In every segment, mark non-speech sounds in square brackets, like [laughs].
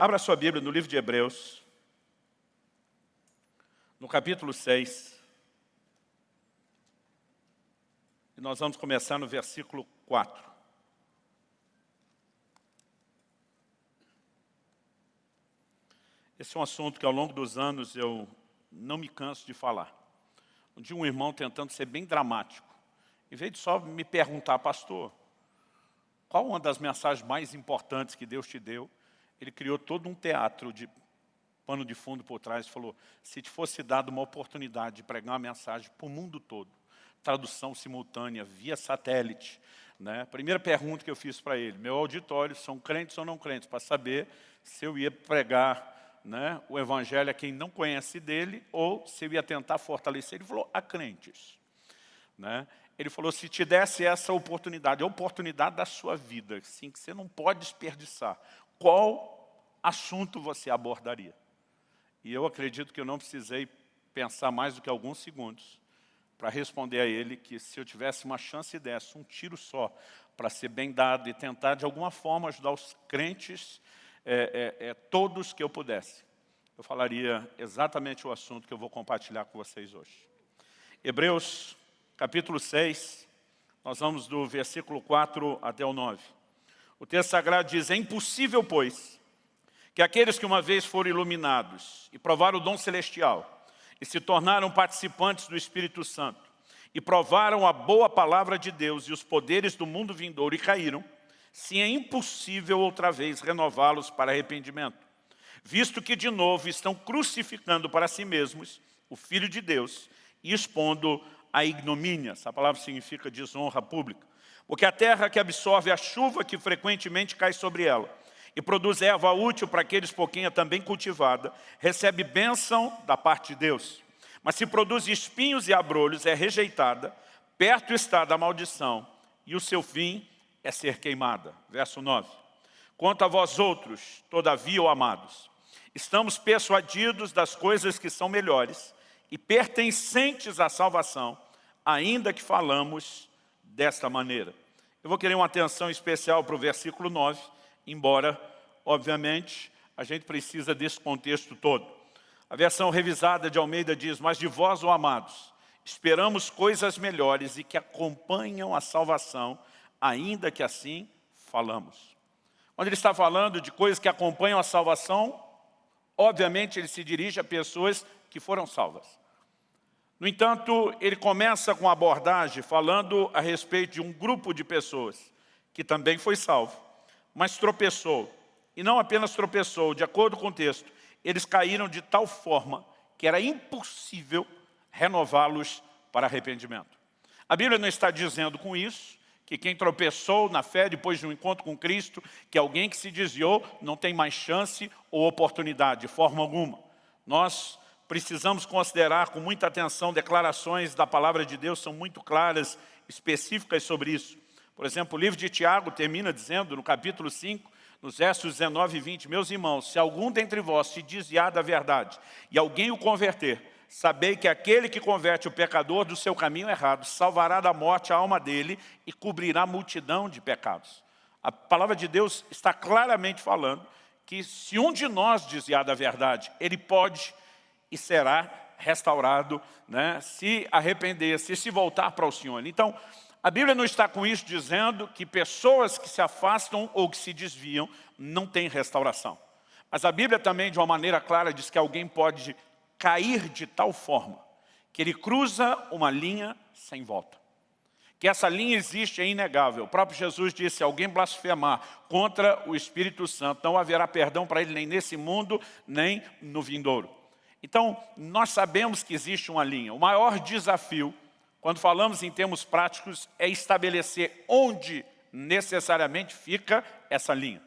Abra sua Bíblia no livro de Hebreus, no capítulo 6. E nós vamos começar no versículo 4. Esse é um assunto que ao longo dos anos eu não me canso de falar. Um dia um irmão tentando ser bem dramático, em vez de só me perguntar, pastor, qual uma das mensagens mais importantes que Deus te deu? Ele criou todo um teatro de pano de fundo por trás e falou, se te fosse dado uma oportunidade de pregar uma mensagem para o mundo todo, tradução simultânea, via satélite, né? Primeira pergunta que eu fiz para ele, meu auditório são crentes ou não crentes, para saber se eu ia pregar né, o evangelho a quem não conhece dele, ou se eu ia tentar fortalecer. Ele falou, a crentes. Né? Ele falou, se te desse essa oportunidade, a oportunidade da sua vida, assim, que você não pode desperdiçar, qual assunto você abordaria? E eu acredito que eu não precisei pensar mais do que alguns segundos para responder a ele que se eu tivesse uma chance dessa, um tiro só, para ser bem dado e tentar de alguma forma ajudar os crentes é, é, é, todos que eu pudesse, eu falaria exatamente o assunto que eu vou compartilhar com vocês hoje. Hebreus, capítulo 6, nós vamos do versículo 4 até o 9. O texto sagrado diz, é impossível, pois, que aqueles que uma vez foram iluminados e provaram o dom celestial e se tornaram participantes do Espírito Santo e provaram a boa palavra de Deus e os poderes do mundo vindouro e caíram, se é impossível outra vez renová-los para arrependimento, visto que de novo estão crucificando para si mesmos o Filho de Deus e expondo a ignomínia, essa palavra significa desonra pública, porque a terra que absorve a chuva que frequentemente cai sobre ela e produz erva útil para aqueles por quem é também cultivada, recebe bênção da parte de Deus. Mas se produz espinhos e abrolhos, é rejeitada, perto está da maldição, e o seu fim é ser queimada. Verso 9. Quanto a vós outros, todavia, amados, estamos persuadidos das coisas que são melhores e pertencentes à salvação, ainda que falamos desta maneira. Eu vou querer uma atenção especial para o versículo 9, embora, obviamente, a gente precisa desse contexto todo. A versão revisada de Almeida diz, mas de vós, ó amados, esperamos coisas melhores e que acompanham a salvação, ainda que assim falamos. Quando ele está falando de coisas que acompanham a salvação, obviamente ele se dirige a pessoas que foram salvas. No entanto, ele começa com a abordagem falando a respeito de um grupo de pessoas que também foi salvo, mas tropeçou. E não apenas tropeçou, de acordo com o texto, eles caíram de tal forma que era impossível renová-los para arrependimento. A Bíblia não está dizendo com isso que quem tropeçou na fé depois de um encontro com Cristo, que alguém que se desviou não tem mais chance ou oportunidade, de forma alguma. Nós precisamos considerar com muita atenção declarações da palavra de Deus, são muito claras, específicas sobre isso. Por exemplo, o livro de Tiago termina dizendo, no capítulo 5, nos versos 19 e 20, Meus irmãos, se algum dentre vós se desviar da verdade e alguém o converter, Sabei que aquele que converte o pecador do seu caminho errado salvará da morte a alma dele e cobrirá multidão de pecados. A palavra de Deus está claramente falando que se um de nós desviar da verdade, ele pode e será restaurado, né, se arrepender, se se voltar para o Senhor. Então, a Bíblia não está com isso dizendo que pessoas que se afastam ou que se desviam não têm restauração. Mas a Bíblia também, de uma maneira clara, diz que alguém pode cair de tal forma que ele cruza uma linha sem volta. Que essa linha existe é inegável. O próprio Jesus disse, se alguém blasfemar contra o Espírito Santo, não haverá perdão para ele nem nesse mundo, nem no vindouro. Então, nós sabemos que existe uma linha. O maior desafio, quando falamos em termos práticos, é estabelecer onde necessariamente fica essa linha.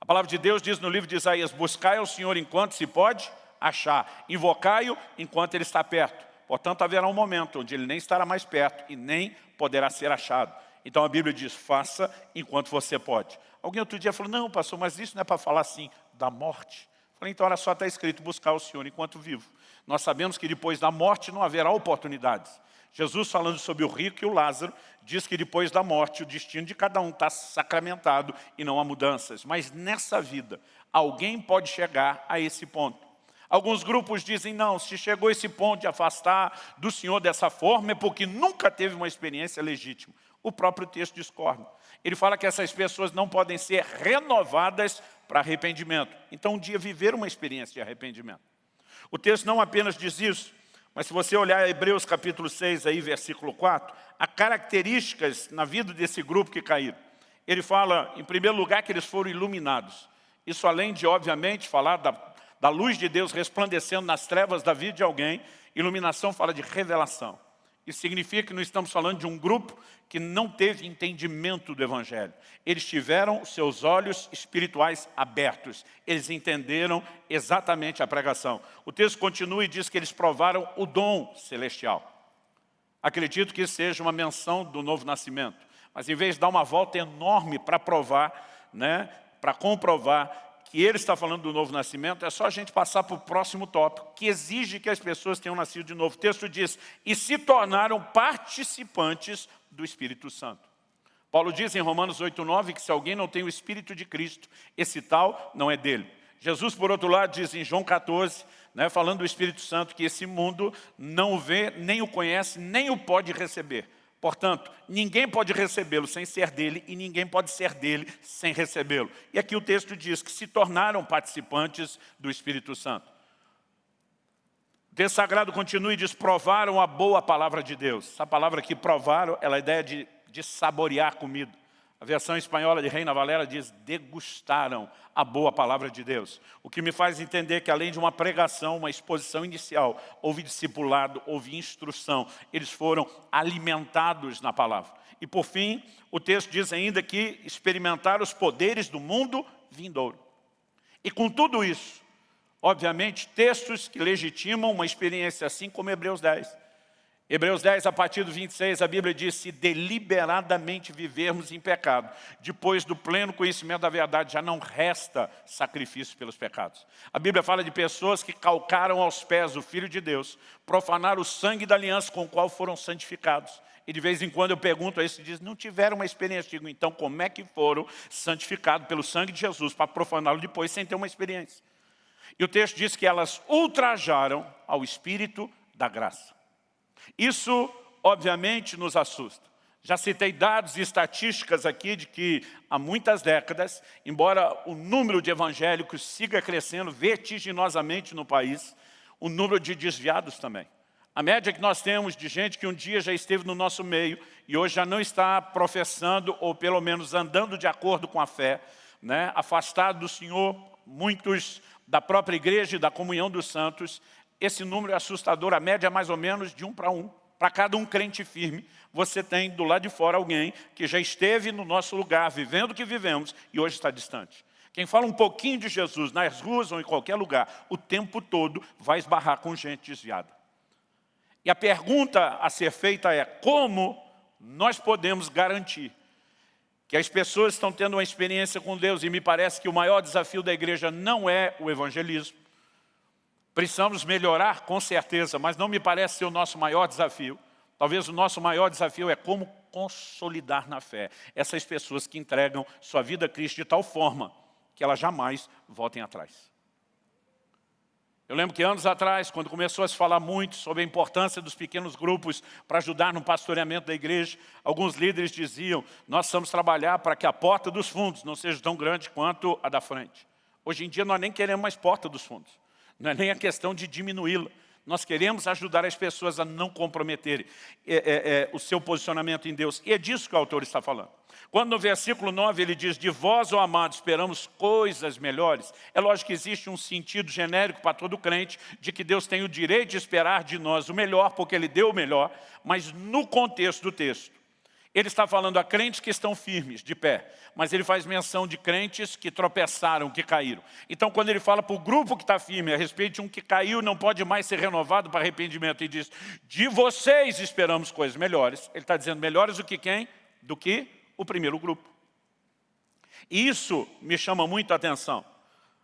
A palavra de Deus diz no livro de Isaías, buscai ao Senhor enquanto se pode, achar. Invocai-o enquanto ele está perto. Portanto, haverá um momento onde ele nem estará mais perto e nem poderá ser achado. Então a Bíblia diz, faça enquanto você pode. Alguém outro dia falou, não pastor, mas isso não é para falar assim, da morte. Falei, então olha só, está escrito, buscar o Senhor enquanto vivo. Nós sabemos que depois da morte não haverá oportunidades. Jesus falando sobre o rico e o Lázaro, diz que depois da morte o destino de cada um está sacramentado e não há mudanças. Mas nessa vida, alguém pode chegar a esse ponto. Alguns grupos dizem, não, se chegou a esse ponto de afastar do Senhor dessa forma é porque nunca teve uma experiência legítima. O próprio texto discorda. Ele fala que essas pessoas não podem ser renovadas para arrependimento. Então um dia viver uma experiência de arrependimento. O texto não apenas diz isso, mas se você olhar Hebreus capítulo 6, aí, versículo 4, há características na vida desse grupo que caíram. Ele fala, em primeiro lugar, que eles foram iluminados. Isso além de, obviamente, falar da, da luz de Deus resplandecendo nas trevas da vida de alguém, iluminação fala de revelação. Isso significa que não estamos falando de um grupo que não teve entendimento do Evangelho. Eles tiveram seus olhos espirituais abertos. Eles entenderam exatamente a pregação. O texto continua e diz que eles provaram o dom celestial. Acredito que seja uma menção do novo nascimento. Mas em vez de dar uma volta enorme para provar, né, para comprovar que ele está falando do novo nascimento, é só a gente passar para o próximo tópico, que exige que as pessoas tenham nascido de novo. O texto diz, e se tornaram participantes do Espírito Santo. Paulo diz em Romanos 8,9 que se alguém não tem o Espírito de Cristo, esse tal não é dele. Jesus, por outro lado, diz em João 14, né, falando do Espírito Santo, que esse mundo não o vê, nem o conhece, nem o pode receber. Portanto, ninguém pode recebê-lo sem ser dele e ninguém pode ser dele sem recebê-lo. E aqui o texto diz que se tornaram participantes do Espírito Santo. O texto sagrado continua e diz, provaram a boa palavra de Deus. Essa palavra aqui, provaram, ela é a ideia de, de saborear comida. A versão espanhola de Reina Valera diz, degustaram a boa palavra de Deus. O que me faz entender que além de uma pregação, uma exposição inicial, houve discipulado, houve instrução. Eles foram alimentados na palavra. E por fim, o texto diz ainda que experimentaram os poderes do mundo vindouro. E com tudo isso, obviamente, textos que legitimam uma experiência assim como Hebreus 10 Hebreus 10, a partir do 26, a Bíblia diz, se deliberadamente vivermos em pecado, depois do pleno conhecimento da verdade, já não resta sacrifício pelos pecados. A Bíblia fala de pessoas que calcaram aos pés o Filho de Deus, profanaram o sangue da aliança com o qual foram santificados. E de vez em quando eu pergunto a esse, diz, não tiveram uma experiência. Digo, então como é que foram santificados pelo sangue de Jesus para profaná-lo depois sem ter uma experiência? E o texto diz que elas ultrajaram ao Espírito da graça. Isso, obviamente, nos assusta. Já citei dados e estatísticas aqui de que há muitas décadas, embora o número de evangélicos siga crescendo vertiginosamente no país, o número de desviados também. A média que nós temos de gente que um dia já esteve no nosso meio e hoje já não está professando ou pelo menos andando de acordo com a fé, né? afastado do Senhor, muitos da própria igreja e da comunhão dos santos, esse número é assustador, a média é mais ou menos de um para um. Para cada um crente firme, você tem do lado de fora alguém que já esteve no nosso lugar, vivendo o que vivemos, e hoje está distante. Quem fala um pouquinho de Jesus nas ruas ou em qualquer lugar, o tempo todo vai esbarrar com gente desviada. E a pergunta a ser feita é, como nós podemos garantir que as pessoas estão tendo uma experiência com Deus, e me parece que o maior desafio da igreja não é o evangelismo, Precisamos melhorar, com certeza, mas não me parece ser o nosso maior desafio. Talvez o nosso maior desafio é como consolidar na fé essas pessoas que entregam sua vida a Cristo de tal forma que elas jamais voltem atrás. Eu lembro que anos atrás, quando começou a se falar muito sobre a importância dos pequenos grupos para ajudar no pastoreamento da igreja, alguns líderes diziam, nós precisamos trabalhar para que a porta dos fundos não seja tão grande quanto a da frente. Hoje em dia nós nem queremos mais porta dos fundos. Não é nem a questão de diminuí-la. Nós queremos ajudar as pessoas a não comprometerem é, é, é, o seu posicionamento em Deus. E é disso que o autor está falando. Quando no versículo 9 ele diz, de vós, ó amados, esperamos coisas melhores, é lógico que existe um sentido genérico para todo crente de que Deus tem o direito de esperar de nós o melhor, porque Ele deu o melhor, mas no contexto do texto, ele está falando a crentes que estão firmes, de pé, mas ele faz menção de crentes que tropeçaram, que caíram. Então, quando ele fala para o grupo que está firme a respeito de um que caiu, não pode mais ser renovado para arrependimento, e diz, de vocês esperamos coisas melhores. Ele está dizendo melhores do que quem? Do que o primeiro grupo. E isso me chama muito a atenção.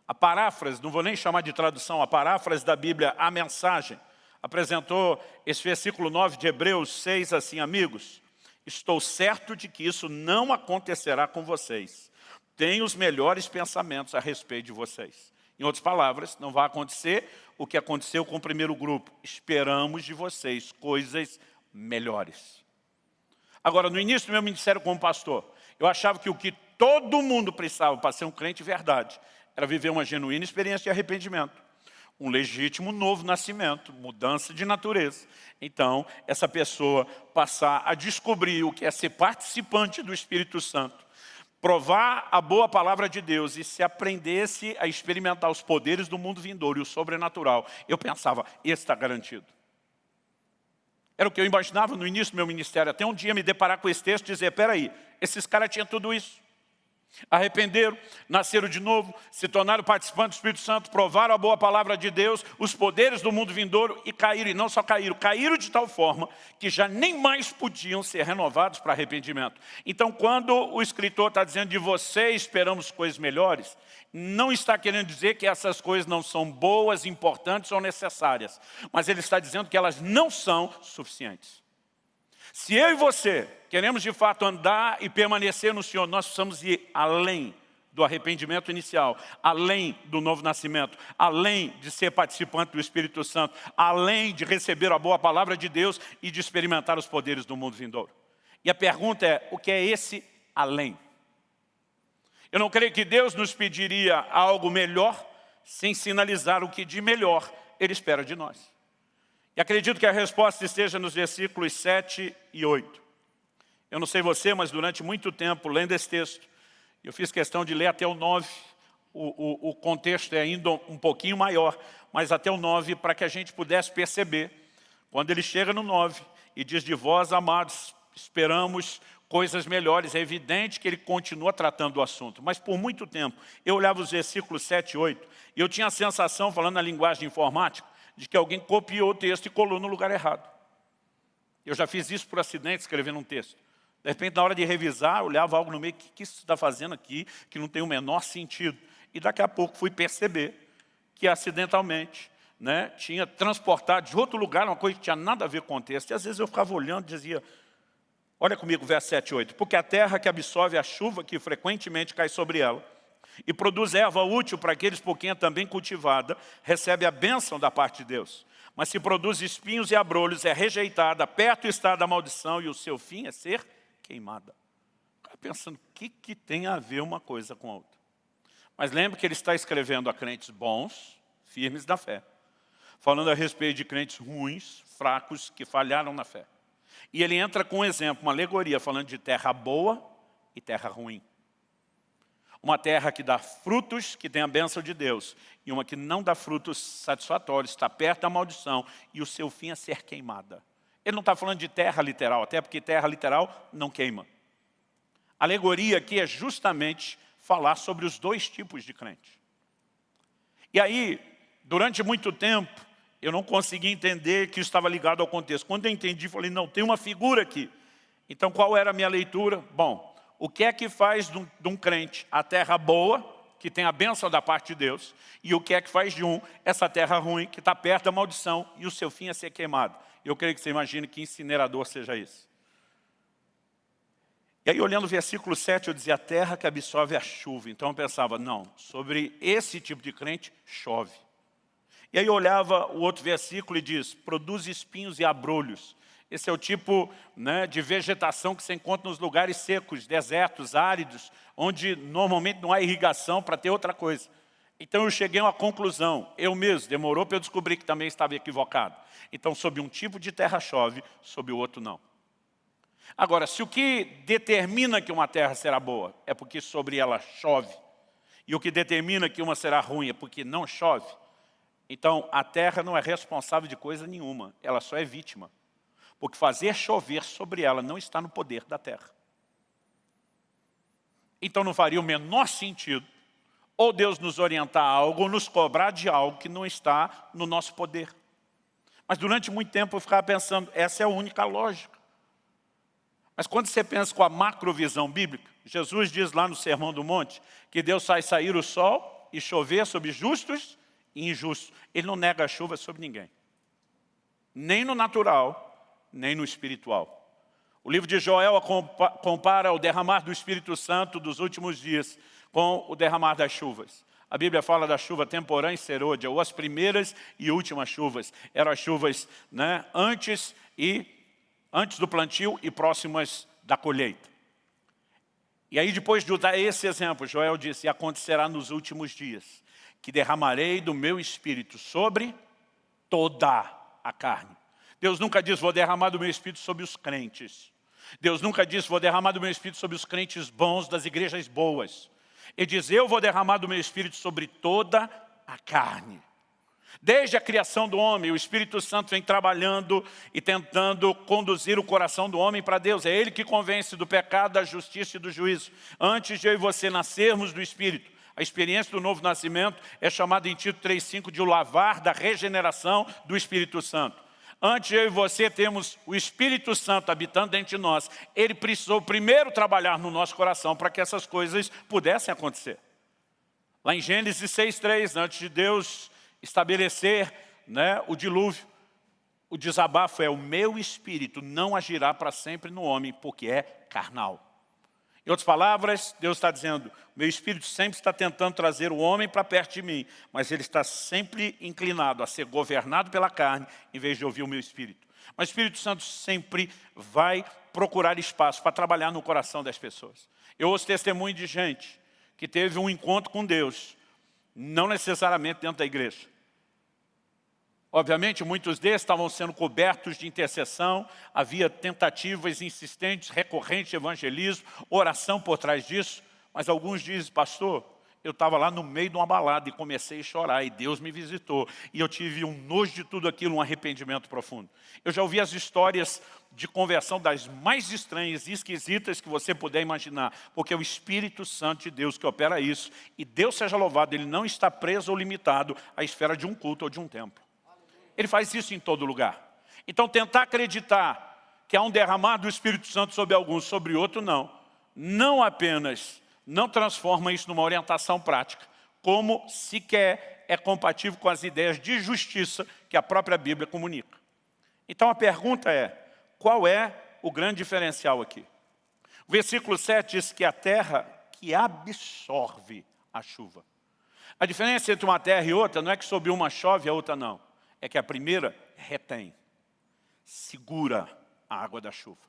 A paráfrase, não vou nem chamar de tradução, a paráfrase da Bíblia, a mensagem, apresentou esse versículo 9 de Hebreus 6 assim, amigos, estou certo de que isso não acontecerá com vocês. Tenho os melhores pensamentos a respeito de vocês. Em outras palavras, não vai acontecer o que aconteceu com o primeiro grupo. Esperamos de vocês coisas melhores. Agora, no início do meu ministério como pastor, eu achava que o que todo mundo precisava para ser um crente de verdade era viver uma genuína experiência de arrependimento. Um legítimo novo nascimento, mudança de natureza. Então, essa pessoa passar a descobrir o que é ser participante do Espírito Santo, provar a boa palavra de Deus e se aprendesse a experimentar os poderes do mundo vindouro e o sobrenatural, eu pensava, esse está garantido. Era o que eu imaginava no início do meu ministério, até um dia me deparar com esse texto e dizer, peraí, esses caras tinham tudo isso. Arrependeram, nasceram de novo, se tornaram participantes do Espírito Santo, provaram a boa palavra de Deus, os poderes do mundo vindouro e caíram, e não só caíram, caíram de tal forma que já nem mais podiam ser renovados para arrependimento. Então, quando o escritor está dizendo de você esperamos coisas melhores, não está querendo dizer que essas coisas não são boas, importantes ou necessárias, mas ele está dizendo que elas não são suficientes. Se eu e você queremos de fato andar e permanecer no Senhor, nós precisamos ir além do arrependimento inicial, além do novo nascimento, além de ser participante do Espírito Santo, além de receber a boa palavra de Deus e de experimentar os poderes do mundo vindouro. E a pergunta é, o que é esse além? Eu não creio que Deus nos pediria algo melhor sem sinalizar o que de melhor Ele espera de nós. E acredito que a resposta esteja nos versículos 7 e 8. Eu não sei você, mas durante muito tempo, lendo esse texto, eu fiz questão de ler até o 9, o, o, o contexto é ainda um pouquinho maior, mas até o 9, para que a gente pudesse perceber, quando ele chega no 9 e diz de vós, amados, esperamos coisas melhores, é evidente que ele continua tratando do assunto, mas por muito tempo, eu olhava os versículos 7 e 8, e eu tinha a sensação, falando na linguagem informática, de que alguém copiou o texto e colou no lugar errado. Eu já fiz isso por acidente, escrevendo um texto. De repente, na hora de revisar, olhava algo no meio, o que, que isso está fazendo aqui, que não tem o menor sentido. E daqui a pouco fui perceber que acidentalmente né, tinha transportado de outro lugar uma coisa que tinha nada a ver com o texto. E às vezes eu ficava olhando e dizia, olha comigo, verso 7 e 8. Porque a terra que absorve a chuva que frequentemente cai sobre ela, e produz erva útil para aqueles por quem é também cultivada, recebe a bênção da parte de Deus. Mas se produz espinhos e abrolhos, é rejeitada, perto está da maldição e o seu fim é ser queimada. Fica pensando, o que, que tem a ver uma coisa com a outra? Mas lembre que ele está escrevendo a crentes bons, firmes da fé. Falando a respeito de crentes ruins, fracos, que falharam na fé. E ele entra com um exemplo, uma alegoria, falando de terra boa e terra ruim uma terra que dá frutos, que tem a bênção de Deus, e uma que não dá frutos satisfatórios, está perto da maldição, e o seu fim é ser queimada. Ele não está falando de terra literal, até porque terra literal não queima. A alegoria aqui é justamente falar sobre os dois tipos de crente. E aí, durante muito tempo, eu não consegui entender que isso estava ligado ao contexto. Quando eu entendi, falei, não, tem uma figura aqui. Então, qual era a minha leitura? Bom, o que é que faz de um, de um crente a terra boa, que tem a bênção da parte de Deus, e o que é que faz de um essa terra ruim, que está perto da maldição, e o seu fim é ser queimado. Eu creio que você imagine que incinerador seja isso. E aí, olhando o versículo 7, eu dizia, a terra que absorve a chuva. Então eu pensava, não, sobre esse tipo de crente, chove. E aí eu olhava o outro versículo e diz, produz espinhos e abrolhos. Esse é o tipo né, de vegetação que se encontra nos lugares secos, desertos, áridos, onde normalmente não há irrigação para ter outra coisa. Então eu cheguei a uma conclusão, eu mesmo, demorou para eu descobrir que também estava equivocado. Então, sob um tipo de terra chove, sob o outro não. Agora, se o que determina que uma terra será boa é porque sobre ela chove, e o que determina que uma será ruim é porque não chove, então a terra não é responsável de coisa nenhuma, ela só é vítima porque fazer chover sobre ela não está no poder da terra. Então não faria o menor sentido ou Deus nos orientar a algo, ou nos cobrar de algo que não está no nosso poder. Mas durante muito tempo eu ficava pensando, essa é a única lógica. Mas quando você pensa com a macrovisão bíblica, Jesus diz lá no Sermão do Monte, que Deus faz sair o sol e chover sobre justos e injustos. Ele não nega a chuva sobre ninguém. nem no natural, nem no espiritual. O livro de Joel compara o derramar do Espírito Santo dos últimos dias com o derramar das chuvas. A Bíblia fala da chuva temporã e serôdia, ou as primeiras e últimas chuvas. Eram as chuvas né, antes, e, antes do plantio e próximas da colheita. E aí depois de usar esse exemplo, Joel disse, acontecerá nos últimos dias, que derramarei do meu Espírito sobre toda a carne. Deus nunca diz, vou derramar do meu Espírito sobre os crentes. Deus nunca disse, vou derramar do meu Espírito sobre os crentes bons das igrejas boas. Ele diz, eu vou derramar do meu Espírito sobre toda a carne. Desde a criação do homem, o Espírito Santo vem trabalhando e tentando conduzir o coração do homem para Deus. É Ele que convence do pecado, da justiça e do juízo. Antes de eu e você nascermos do Espírito, a experiência do novo nascimento é chamada em Tito 3,5 de o lavar da regeneração do Espírito Santo. Antes eu e você temos o Espírito Santo habitando dentro de nós, ele precisou primeiro trabalhar no nosso coração para que essas coisas pudessem acontecer. Lá em Gênesis 6,3, antes de Deus estabelecer né, o dilúvio, o desabafo é o meu espírito não agirá para sempre no homem, porque é carnal. Em outras palavras, Deus está dizendo, meu espírito sempre está tentando trazer o homem para perto de mim, mas ele está sempre inclinado a ser governado pela carne, em vez de ouvir o meu espírito. Mas o Espírito Santo sempre vai procurar espaço para trabalhar no coração das pessoas. Eu ouço testemunho de gente que teve um encontro com Deus, não necessariamente dentro da igreja, Obviamente, muitos desses estavam sendo cobertos de intercessão, havia tentativas insistentes, recorrentes de evangelismo, oração por trás disso, mas alguns dizem, pastor, eu estava lá no meio de uma balada e comecei a chorar, e Deus me visitou, e eu tive um nojo de tudo aquilo, um arrependimento profundo. Eu já ouvi as histórias de conversão das mais estranhas e esquisitas que você puder imaginar, porque é o Espírito Santo de Deus que opera isso, e Deus seja louvado, Ele não está preso ou limitado à esfera de um culto ou de um templo. Ele faz isso em todo lugar. Então tentar acreditar que há um derramar do Espírito Santo sobre alguns, sobre outro não. Não apenas não transforma isso numa orientação prática, como sequer é compatível com as ideias de justiça que a própria Bíblia comunica. Então a pergunta é, qual é o grande diferencial aqui? O versículo 7 diz que a terra que absorve a chuva. A diferença entre uma terra e outra não é que sobre uma chove e a outra não é que a primeira retém, segura a água da chuva.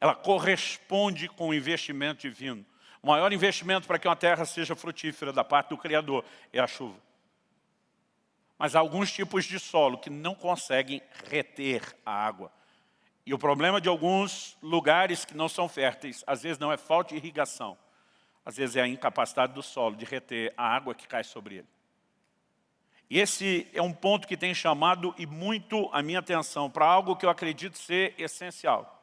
Ela corresponde com o investimento divino. O maior investimento para que uma terra seja frutífera da parte do Criador é a chuva. Mas há alguns tipos de solo que não conseguem reter a água. E o problema de alguns lugares que não são férteis, às vezes não é falta de irrigação, às vezes é a incapacidade do solo de reter a água que cai sobre ele. E esse é um ponto que tem chamado e muito a minha atenção para algo que eu acredito ser essencial.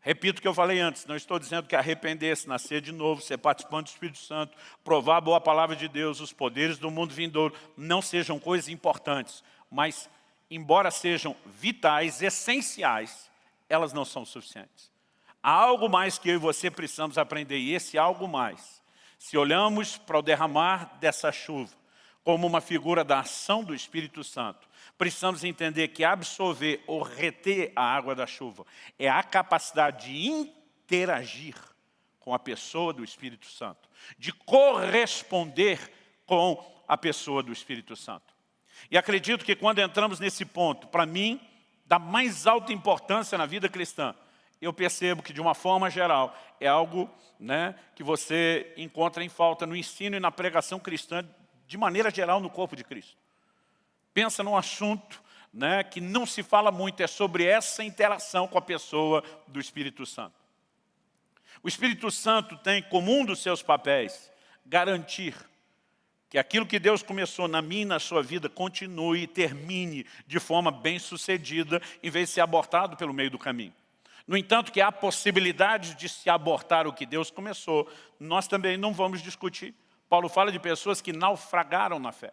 Repito o que eu falei antes, não estou dizendo que arrepender-se, nascer de novo, ser participante do Espírito Santo, provar a boa palavra de Deus, os poderes do mundo vindouro, não sejam coisas importantes, mas, embora sejam vitais, essenciais, elas não são suficientes. Há algo mais que eu e você precisamos aprender, e esse algo mais, se olhamos para o derramar dessa chuva, como uma figura da ação do Espírito Santo. Precisamos entender que absorver ou reter a água da chuva é a capacidade de interagir com a pessoa do Espírito Santo, de corresponder com a pessoa do Espírito Santo. E acredito que quando entramos nesse ponto, para mim, da mais alta importância na vida cristã, eu percebo que, de uma forma geral, é algo né, que você encontra em falta no ensino e na pregação cristã de maneira geral, no corpo de Cristo. Pensa num assunto né, que não se fala muito, é sobre essa interação com a pessoa do Espírito Santo. O Espírito Santo tem como um dos seus papéis garantir que aquilo que Deus começou na minha e na sua vida continue e termine de forma bem sucedida, em vez de ser abortado pelo meio do caminho. No entanto, que há possibilidade de se abortar o que Deus começou, nós também não vamos discutir. Paulo fala de pessoas que naufragaram na fé.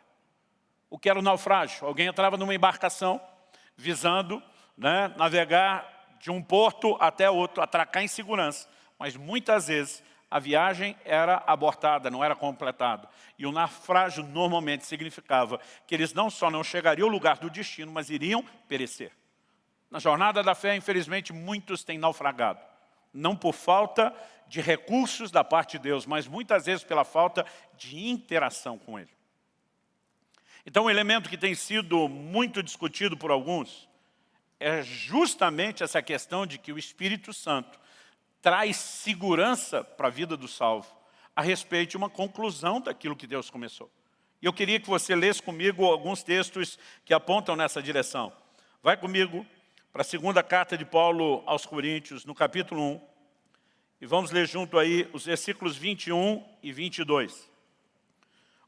O que era o naufrágio? Alguém entrava numa embarcação visando né, navegar de um porto até outro, atracar em segurança. Mas muitas vezes a viagem era abortada, não era completada. E o naufrágio normalmente significava que eles não só não chegariam ao lugar do destino, mas iriam perecer. Na jornada da fé, infelizmente, muitos têm naufragado. Não por falta de recursos da parte de Deus, mas muitas vezes pela falta de interação com Ele. Então, um elemento que tem sido muito discutido por alguns é justamente essa questão de que o Espírito Santo traz segurança para a vida do salvo a respeito de uma conclusão daquilo que Deus começou. E eu queria que você lesse comigo alguns textos que apontam nessa direção. Vai comigo para a segunda carta de Paulo aos Coríntios, no capítulo 1, e vamos ler junto aí os versículos 21 e 22.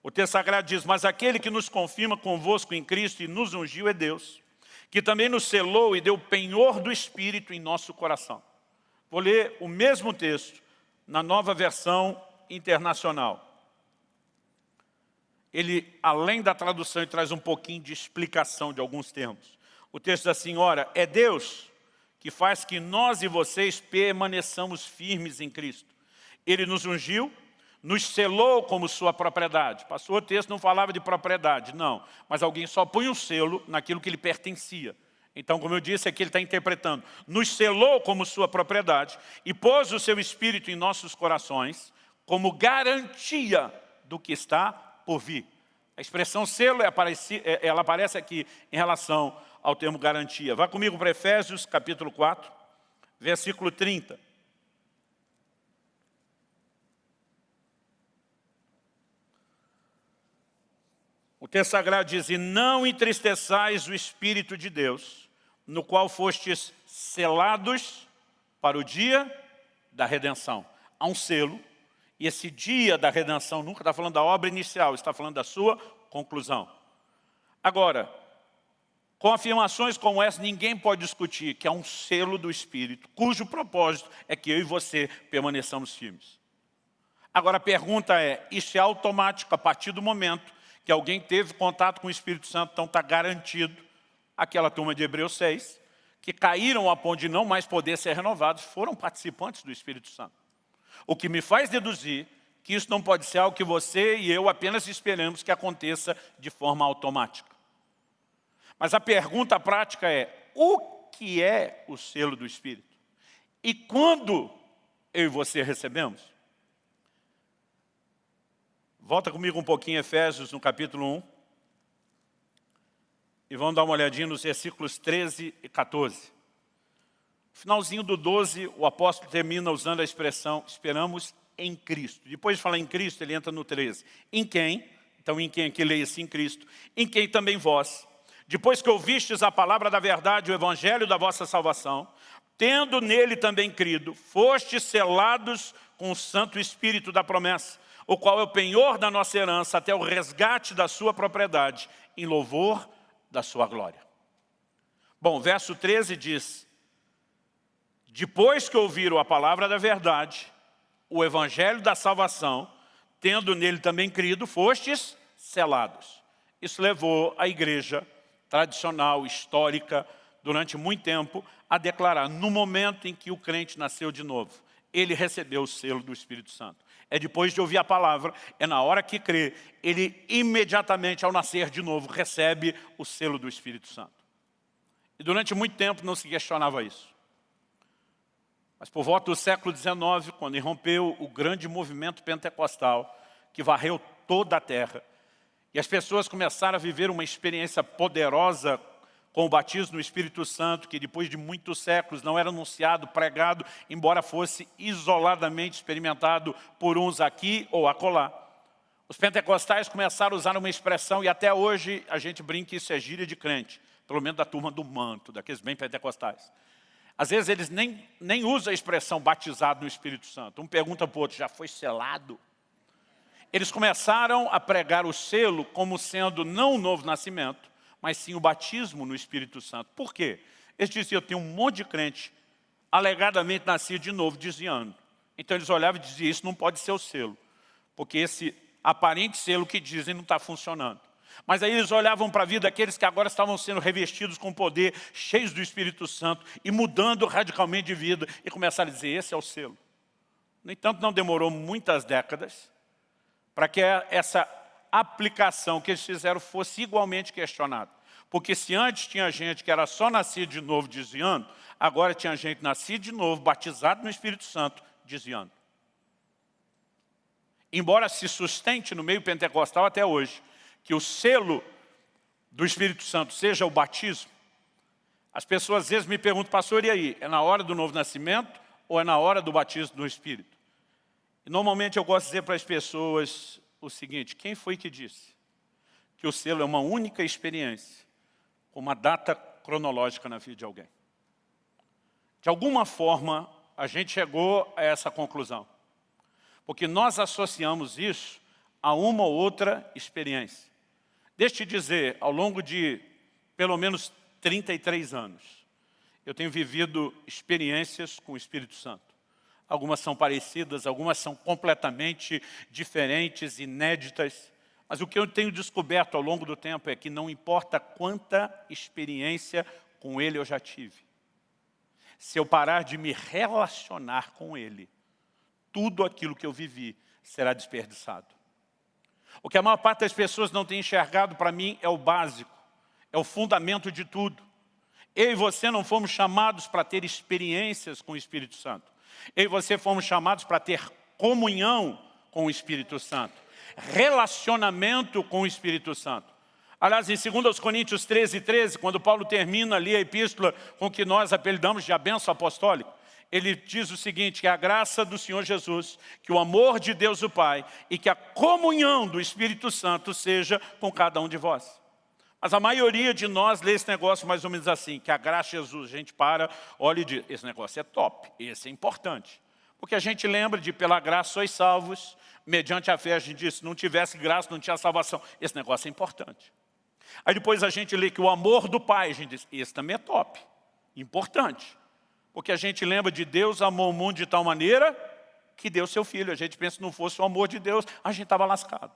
O texto sagrado diz, mas aquele que nos confirma convosco em Cristo e nos ungiu é Deus, que também nos selou e deu penhor do Espírito em nosso coração. Vou ler o mesmo texto na nova versão internacional. Ele, além da tradução, ele traz um pouquinho de explicação de alguns termos. O texto da senhora, é Deus que faz que nós e vocês permaneçamos firmes em Cristo. Ele nos ungiu, nos selou como sua propriedade. Passou o texto, não falava de propriedade, não. Mas alguém só põe um selo naquilo que lhe pertencia. Então, como eu disse, aqui ele está interpretando. Nos selou como sua propriedade e pôs o seu Espírito em nossos corações como garantia do que está por vir. A expressão selo, é é, ela aparece aqui em relação ao termo garantia. Vá comigo para Efésios, capítulo 4, versículo 30. O texto sagrado diz, e não entristeçais o Espírito de Deus, no qual fostes selados para o dia da redenção. Há um selo, e esse dia da redenção nunca está falando da obra inicial, está falando da sua conclusão. Agora, com afirmações como essa, ninguém pode discutir que é um selo do Espírito, cujo propósito é que eu e você permaneçamos firmes. Agora a pergunta é, isso é automático a partir do momento que alguém teve contato com o Espírito Santo, então está garantido, aquela turma de Hebreus 6, que caíram a ponto de não mais poder ser renovados, foram participantes do Espírito Santo. O que me faz deduzir que isso não pode ser algo que você e eu apenas esperamos que aconteça de forma automática. Mas a pergunta prática é, o que é o selo do Espírito? E quando eu e você recebemos? Volta comigo um pouquinho Efésios, no capítulo 1. E vamos dar uma olhadinha nos versículos 13 e 14. No finalzinho do 12, o apóstolo termina usando a expressão esperamos em Cristo. Depois de falar em Cristo, ele entra no 13. Em quem? Então, em quem aqui leia-se em Cristo. Em quem também vós, depois que ouvistes a palavra da verdade, o evangelho da vossa salvação, tendo nele também crido, fostes selados com o Santo Espírito da promessa, o qual é o penhor da nossa herança até o resgate da sua propriedade, em louvor da sua glória. Bom, verso 13 diz, depois que ouviram a palavra da verdade, o evangelho da salvação, tendo nele também crido, fostes selados. Isso levou a igreja tradicional, histórica, durante muito tempo, a declarar, no momento em que o crente nasceu de novo, ele recebeu o selo do Espírito Santo. É depois de ouvir a palavra, é na hora que crê, ele imediatamente, ao nascer de novo, recebe o selo do Espírito Santo. E durante muito tempo não se questionava isso. Mas por volta do século XIX, quando irrompeu o grande movimento pentecostal, que varreu toda a terra, e as pessoas começaram a viver uma experiência poderosa com o batismo no Espírito Santo, que depois de muitos séculos não era anunciado, pregado, embora fosse isoladamente experimentado por uns aqui ou acolá. Os pentecostais começaram a usar uma expressão, e até hoje a gente brinca que isso é gíria de crente, pelo menos da turma do manto, daqueles bem pentecostais. Às vezes eles nem, nem usam a expressão batizado no Espírito Santo. Um pergunta para o outro, já foi selado? Eles começaram a pregar o selo como sendo não o novo nascimento, mas sim o batismo no Espírito Santo. Por quê? Eles diziam, tenho um monte de crente alegadamente nascido de novo, desviando. Então eles olhavam e diziam, isso não pode ser o selo, porque esse aparente selo que dizem não está funcionando. Mas aí eles olhavam para a vida daqueles que agora estavam sendo revestidos com poder, cheios do Espírito Santo, e mudando radicalmente de vida, e começaram a dizer, esse é o selo. No entanto, não demorou muitas décadas para que essa aplicação que eles fizeram fosse igualmente questionada. Porque se antes tinha gente que era só nascido de novo desviando, agora tinha gente nascido de novo, batizado no Espírito Santo, desviando. Embora se sustente no meio pentecostal até hoje, que o selo do Espírito Santo seja o batismo, as pessoas às vezes me perguntam, pastor, e aí? É na hora do novo nascimento ou é na hora do batismo do Espírito? Normalmente eu gosto de dizer para as pessoas o seguinte, quem foi que disse que o selo é uma única experiência, com uma data cronológica na vida de alguém? De alguma forma, a gente chegou a essa conclusão. Porque nós associamos isso a uma ou outra experiência. Deixe-te dizer, ao longo de pelo menos 33 anos, eu tenho vivido experiências com o Espírito Santo. Algumas são parecidas, algumas são completamente diferentes, inéditas. Mas o que eu tenho descoberto ao longo do tempo é que não importa quanta experiência com Ele eu já tive. Se eu parar de me relacionar com Ele, tudo aquilo que eu vivi será desperdiçado. O que a maior parte das pessoas não tem enxergado para mim é o básico, é o fundamento de tudo. Eu e você não fomos chamados para ter experiências com o Espírito Santo. Eu e você fomos chamados para ter comunhão com o Espírito Santo, relacionamento com o Espírito Santo. Aliás, em 2 Coríntios 13, 13, quando Paulo termina ali a epístola com que nós apelidamos de a benção apostólica, ele diz o seguinte, que a graça do Senhor Jesus, que o amor de Deus o Pai e que a comunhão do Espírito Santo seja com cada um de vós. Mas a maioria de nós lê esse negócio mais ou menos assim, que a graça de Jesus, a gente para, olha e diz, esse negócio é top, esse é importante. Porque a gente lembra de pela graça sois salvos, mediante a fé a gente diz, se não tivesse graça não tinha salvação. Esse negócio é importante. Aí depois a gente lê que o amor do Pai, a gente diz, esse também é top, importante. Porque a gente lembra de Deus amou o mundo de tal maneira que deu seu filho. A gente pensa que não fosse o amor de Deus, a gente estava lascado.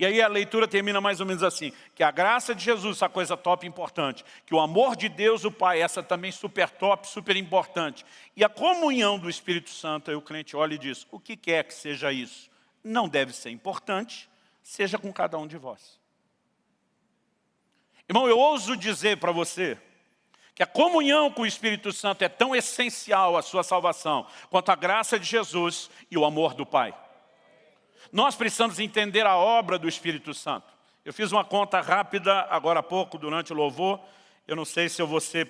E aí a leitura termina mais ou menos assim, que a graça de Jesus, essa coisa top importante, que o amor de Deus, o Pai, essa também super top, super importante, e a comunhão do Espírito Santo, aí o crente olha e diz, o que quer que seja isso, não deve ser importante, seja com cada um de vós. Irmão, eu ouso dizer para você, que a comunhão com o Espírito Santo é tão essencial à sua salvação, quanto a graça de Jesus e o amor do Pai. Nós precisamos entender a obra do Espírito Santo. Eu fiz uma conta rápida agora há pouco, durante o louvor. Eu não sei se eu vou ser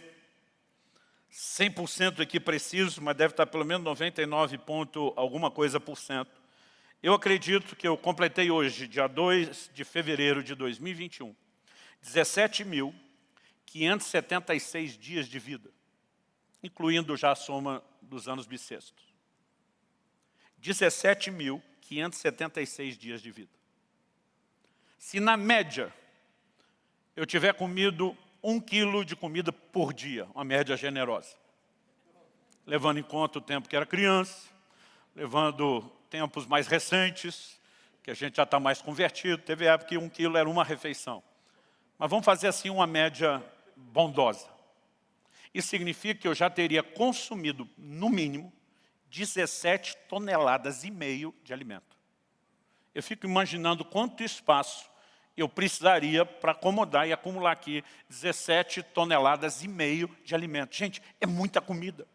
100% aqui preciso, mas deve estar pelo menos 99 ponto alguma coisa por cento. Eu acredito que eu completei hoje, dia 2 de fevereiro de 2021, 17 mil 576 dias de vida, incluindo já a soma dos anos bissextos. 17.576 dias de vida. Se na média eu tiver comido um quilo de comida por dia, uma média generosa, levando em conta o tempo que era criança, levando tempos mais recentes, que a gente já está mais convertido, teve época que um quilo era uma refeição. Mas vamos fazer assim uma média bondosa. Isso significa que eu já teria consumido, no mínimo, 17 toneladas e meio de alimento. Eu fico imaginando quanto espaço eu precisaria para acomodar e acumular aqui 17 toneladas e meio de alimento. Gente, é muita comida.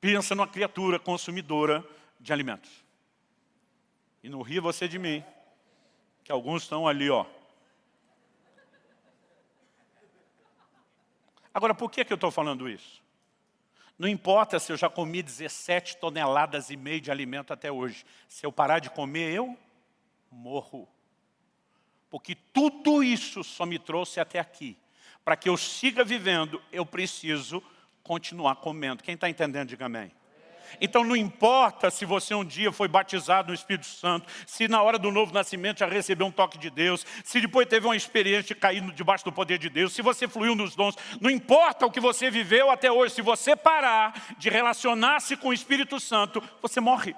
Pensa numa criatura consumidora de alimentos. E não ria você de mim, que alguns estão ali, ó, Agora, por que, que eu estou falando isso? Não importa se eu já comi 17 toneladas e meio de alimento até hoje. Se eu parar de comer, eu morro. Porque tudo isso só me trouxe até aqui. Para que eu siga vivendo, eu preciso continuar comendo. Quem está entendendo, diga amém. Então não importa se você um dia foi batizado no Espírito Santo, se na hora do novo nascimento já recebeu um toque de Deus, se depois teve uma experiência de cair debaixo do poder de Deus, se você fluiu nos dons, não importa o que você viveu até hoje, se você parar de relacionar-se com o Espírito Santo, você morre.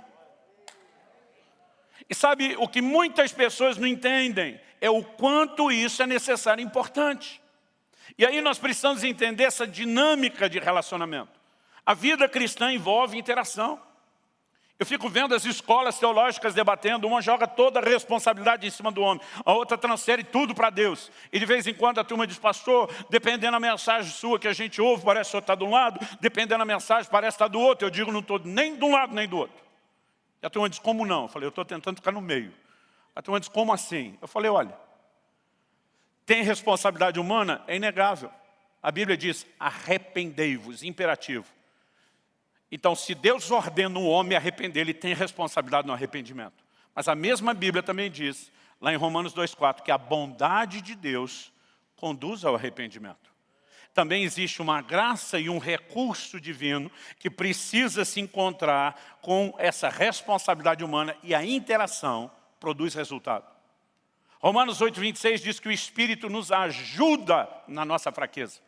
E sabe, o que muitas pessoas não entendem é o quanto isso é necessário e importante. E aí nós precisamos entender essa dinâmica de relacionamento. A vida cristã envolve interação. Eu fico vendo as escolas teológicas debatendo, uma joga toda a responsabilidade em cima do homem, a outra transfere tudo para Deus. E de vez em quando a turma diz, pastor, dependendo da mensagem sua que a gente ouve, parece que o está de um lado, dependendo da mensagem, parece estar do outro. Eu digo, não estou nem de um lado nem do outro. E a turma diz, como não? Eu falei, eu estou tentando ficar no meio. A turma diz, como assim? Eu falei, olha, tem responsabilidade humana? É inegável. A Bíblia diz, arrependei-vos, imperativo. Então, se Deus ordena o homem arrepender, ele tem responsabilidade no arrependimento. Mas a mesma Bíblia também diz, lá em Romanos 2,4, que a bondade de Deus conduz ao arrependimento. Também existe uma graça e um recurso divino que precisa se encontrar com essa responsabilidade humana e a interação produz resultado. Romanos 8,26 diz que o Espírito nos ajuda na nossa fraqueza.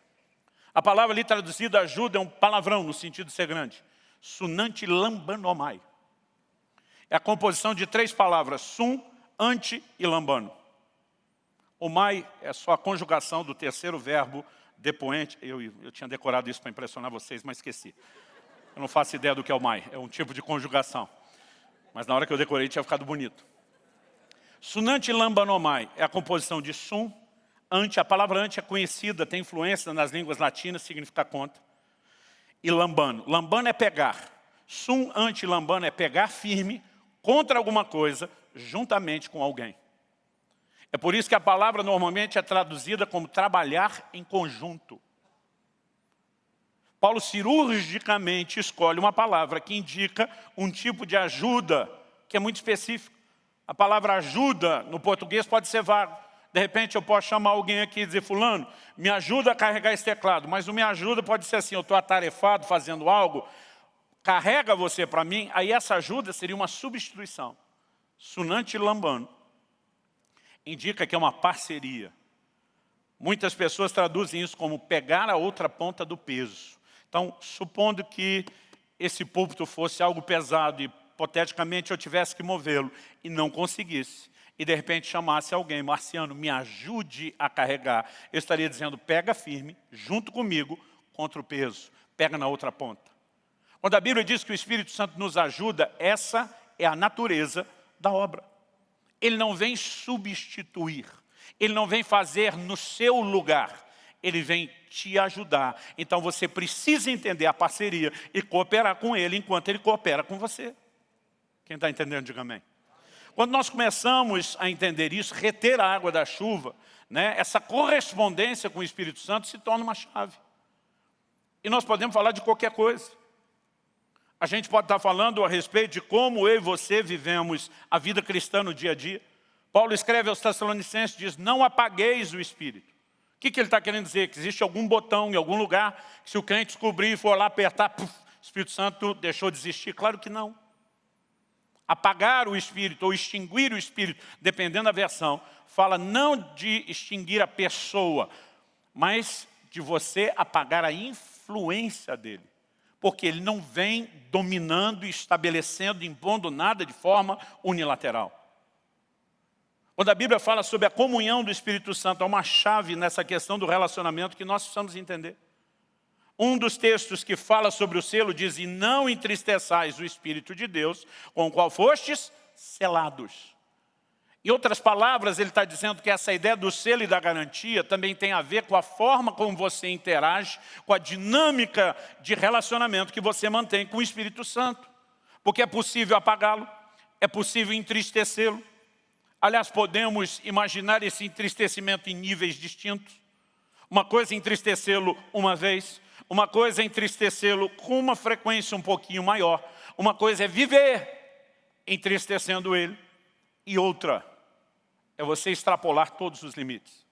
A palavra ali traduzida ajuda é um palavrão no sentido de ser grande. Sunanti lambanomai. É a composição de três palavras, sum, ante e lambano. O mai é só a conjugação do terceiro verbo depoente. Eu, eu tinha decorado isso para impressionar vocês, mas esqueci. Eu não faço ideia do que é o mai, é um tipo de conjugação. Mas na hora que eu decorei tinha ficado bonito. Sunanti lambanomai é a composição de sum, ante, a palavra ante é conhecida, tem influência nas línguas latinas, significa conta e lambano. Lambano é pegar. Sum anti-lambano é pegar firme contra alguma coisa, juntamente com alguém. É por isso que a palavra normalmente é traduzida como trabalhar em conjunto. Paulo cirurgicamente escolhe uma palavra que indica um tipo de ajuda que é muito específico. A palavra ajuda no português pode ser vago. De repente eu posso chamar alguém aqui e dizer, fulano, me ajuda a carregar esse teclado. Mas o me ajuda pode ser assim, eu estou atarefado fazendo algo, carrega você para mim, aí essa ajuda seria uma substituição. Sunante Lambano indica que é uma parceria. Muitas pessoas traduzem isso como pegar a outra ponta do peso. Então, supondo que esse púlpito fosse algo pesado e, hipoteticamente, eu tivesse que movê-lo e não conseguisse, e de repente chamasse alguém, Marciano, me ajude a carregar, eu estaria dizendo, pega firme, junto comigo, contra o peso, pega na outra ponta. Quando a Bíblia diz que o Espírito Santo nos ajuda, essa é a natureza da obra. Ele não vem substituir, ele não vem fazer no seu lugar, ele vem te ajudar. Então você precisa entender a parceria e cooperar com ele enquanto ele coopera com você. Quem está entendendo, diga amém. Quando nós começamos a entender isso, reter a água da chuva, né, essa correspondência com o Espírito Santo se torna uma chave. E nós podemos falar de qualquer coisa. A gente pode estar falando a respeito de como eu e você vivemos a vida cristã no dia a dia. Paulo escreve aos Tessalonicenses, diz, não apagueis o Espírito. O que, que ele está querendo dizer? Que existe algum botão em algum lugar, que se o crente descobrir e for lá apertar, o Espírito Santo deixou de existir? Claro que não apagar o espírito ou extinguir o espírito, dependendo da versão, fala não de extinguir a pessoa, mas de você apagar a influência dele. Porque ele não vem dominando, estabelecendo, impondo nada de forma unilateral. Quando a Bíblia fala sobre a comunhão do Espírito Santo, há uma chave nessa questão do relacionamento que nós precisamos entender. Um dos textos que fala sobre o selo diz, e não entristeçais o Espírito de Deus, com o qual fostes selados. Em outras palavras, ele está dizendo que essa ideia do selo e da garantia também tem a ver com a forma como você interage, com a dinâmica de relacionamento que você mantém com o Espírito Santo. Porque é possível apagá-lo, é possível entristecê-lo. Aliás, podemos imaginar esse entristecimento em níveis distintos. Uma coisa é entristecê-lo uma vez, uma coisa é entristecê-lo com uma frequência um pouquinho maior. Uma coisa é viver entristecendo ele. E outra é você extrapolar todos os limites.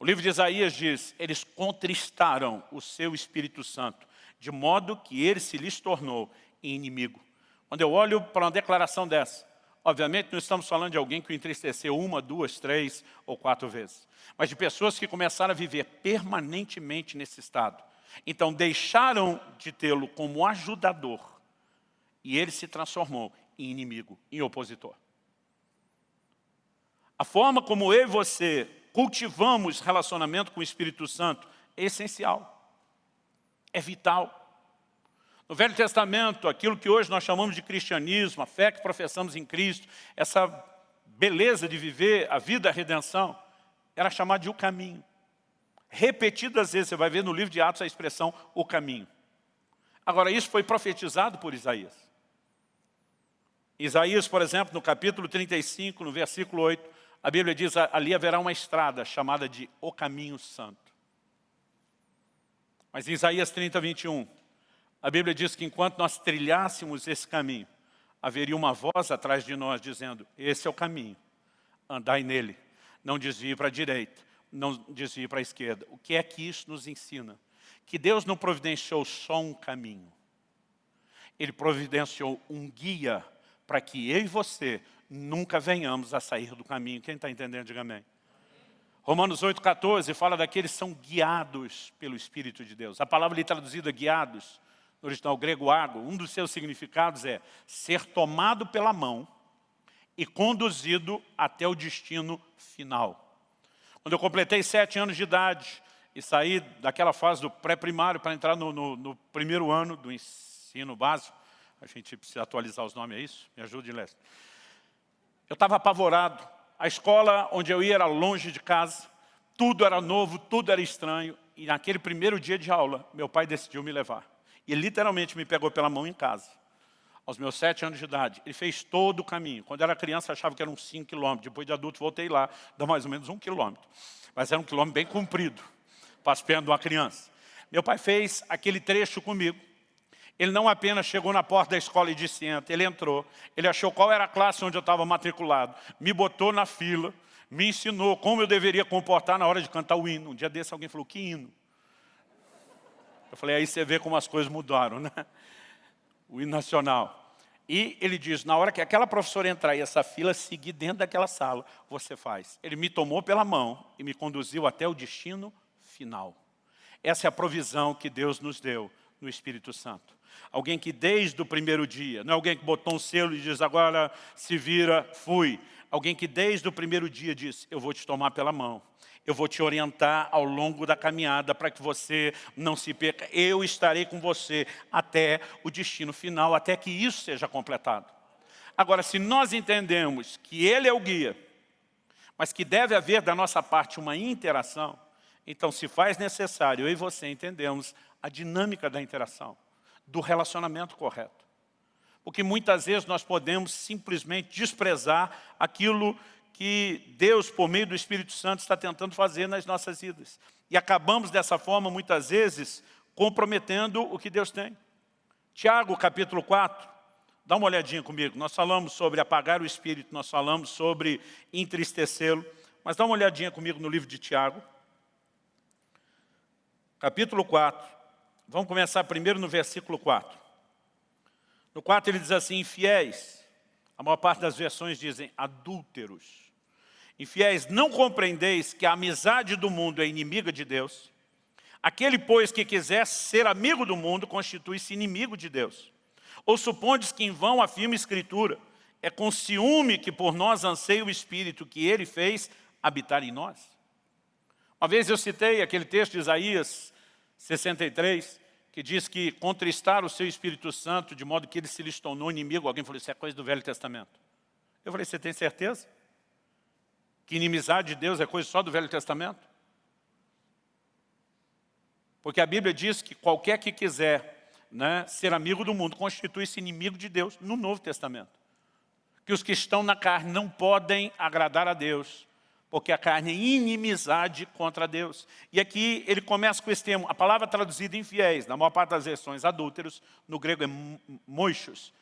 O livro de Isaías diz, eles contristaram o seu Espírito Santo, de modo que ele se lhes tornou inimigo. Quando eu olho para uma declaração dessa, obviamente não estamos falando de alguém que o entristeceu uma, duas, três ou quatro vezes, mas de pessoas que começaram a viver permanentemente nesse estado, então deixaram de tê-lo como ajudador e ele se transformou em inimigo, em opositor. A forma como eu e você cultivamos relacionamento com o Espírito Santo é essencial, é vital. No Velho Testamento, aquilo que hoje nós chamamos de cristianismo, a fé que professamos em Cristo, essa beleza de viver a vida da redenção, era chamada de o caminho. Repetidas vezes, você vai ver no livro de Atos a expressão o caminho. Agora, isso foi profetizado por Isaías. Isaías, por exemplo, no capítulo 35, no versículo 8, a Bíblia diz, ali haverá uma estrada chamada de o caminho santo. Mas em Isaías 30, 21, a Bíblia diz que enquanto nós trilhássemos esse caminho, haveria uma voz atrás de nós dizendo, esse é o caminho, andai nele, não desvie para a direita, não desvie para a esquerda. O que é que isso nos ensina? Que Deus não providenciou só um caminho. Ele providenciou um guia para que eu e você nunca venhamos a sair do caminho. Quem está entendendo, diga amém. Romanos 8,14 fala daqueles que são guiados pelo Espírito de Deus. A palavra ali traduzida guiados, no original grego água, um dos seus significados é ser tomado pela mão e conduzido até o destino final. Quando eu completei sete anos de idade e saí daquela fase do pré-primário para entrar no, no, no, primeiro ano do ensino básico, a gente precisa atualizar os nomes, é isso? Me ajude, Leste. Eu estava apavorado, a escola onde eu ia era longe de casa, tudo era novo, tudo era estranho. E naquele primeiro dia de aula, meu pai decidiu me levar. E literalmente me pegou pela mão em casa. Aos meus sete anos de idade. Ele fez todo o caminho. Quando era criança, achava que eram cinco quilômetros. Depois de adulto, voltei lá, dá mais ou menos um quilômetro. Mas era um quilômetro bem comprido, de uma criança. Meu pai fez aquele trecho comigo. Ele não apenas chegou na porta da escola e disse entra, ele entrou, ele achou qual era a classe onde eu estava matriculado, me botou na fila, me ensinou como eu deveria comportar na hora de cantar o hino. Um dia desse alguém falou, que hino? Eu falei, aí você vê como as coisas mudaram, né? O hino nacional. E ele diz, na hora que aquela professora entrar e essa fila seguir dentro daquela sala, você faz. Ele me tomou pela mão e me conduziu até o destino final. Essa é a provisão que Deus nos deu no Espírito Santo. Alguém que desde o primeiro dia, não é alguém que botou um selo e diz, agora se vira, fui. Alguém que desde o primeiro dia diz, eu vou te tomar pela mão. Eu vou te orientar ao longo da caminhada para que você não se perca. Eu estarei com você até o destino final, até que isso seja completado. Agora, se nós entendemos que Ele é o guia, mas que deve haver da nossa parte uma interação, então se faz necessário, eu e você entendemos a dinâmica da interação do relacionamento correto. Porque muitas vezes nós podemos simplesmente desprezar aquilo que Deus, por meio do Espírito Santo, está tentando fazer nas nossas vidas. E acabamos dessa forma, muitas vezes, comprometendo o que Deus tem. Tiago, capítulo 4, dá uma olhadinha comigo. Nós falamos sobre apagar o Espírito, nós falamos sobre entristecê-lo. Mas dá uma olhadinha comigo no livro de Tiago. Capítulo 4, Vamos começar primeiro no versículo 4. No 4 ele diz assim, infiéis, a maior parte das versões dizem adúlteros. Infiéis, não compreendeis que a amizade do mundo é inimiga de Deus? Aquele, pois, que quiser ser amigo do mundo, constitui-se inimigo de Deus. Ou supondes que em vão afirma a Escritura, é com ciúme que por nós anseia o Espírito que Ele fez habitar em nós? Uma vez eu citei aquele texto de Isaías 63, que diz que contristar o seu Espírito Santo de modo que ele se lhes tornou inimigo. Alguém falou, isso é coisa do Velho Testamento. Eu falei, você tem certeza? Que inimizade de Deus é coisa só do Velho Testamento? Porque a Bíblia diz que qualquer que quiser né, ser amigo do mundo constitui-se inimigo de Deus no Novo Testamento. Que os que estão na carne não podem agradar a Deus, porque a carne é inimizade contra Deus. E aqui ele começa com esse termo, a palavra traduzida em fiéis, na maior parte das versões adúlteros, no grego é moichos.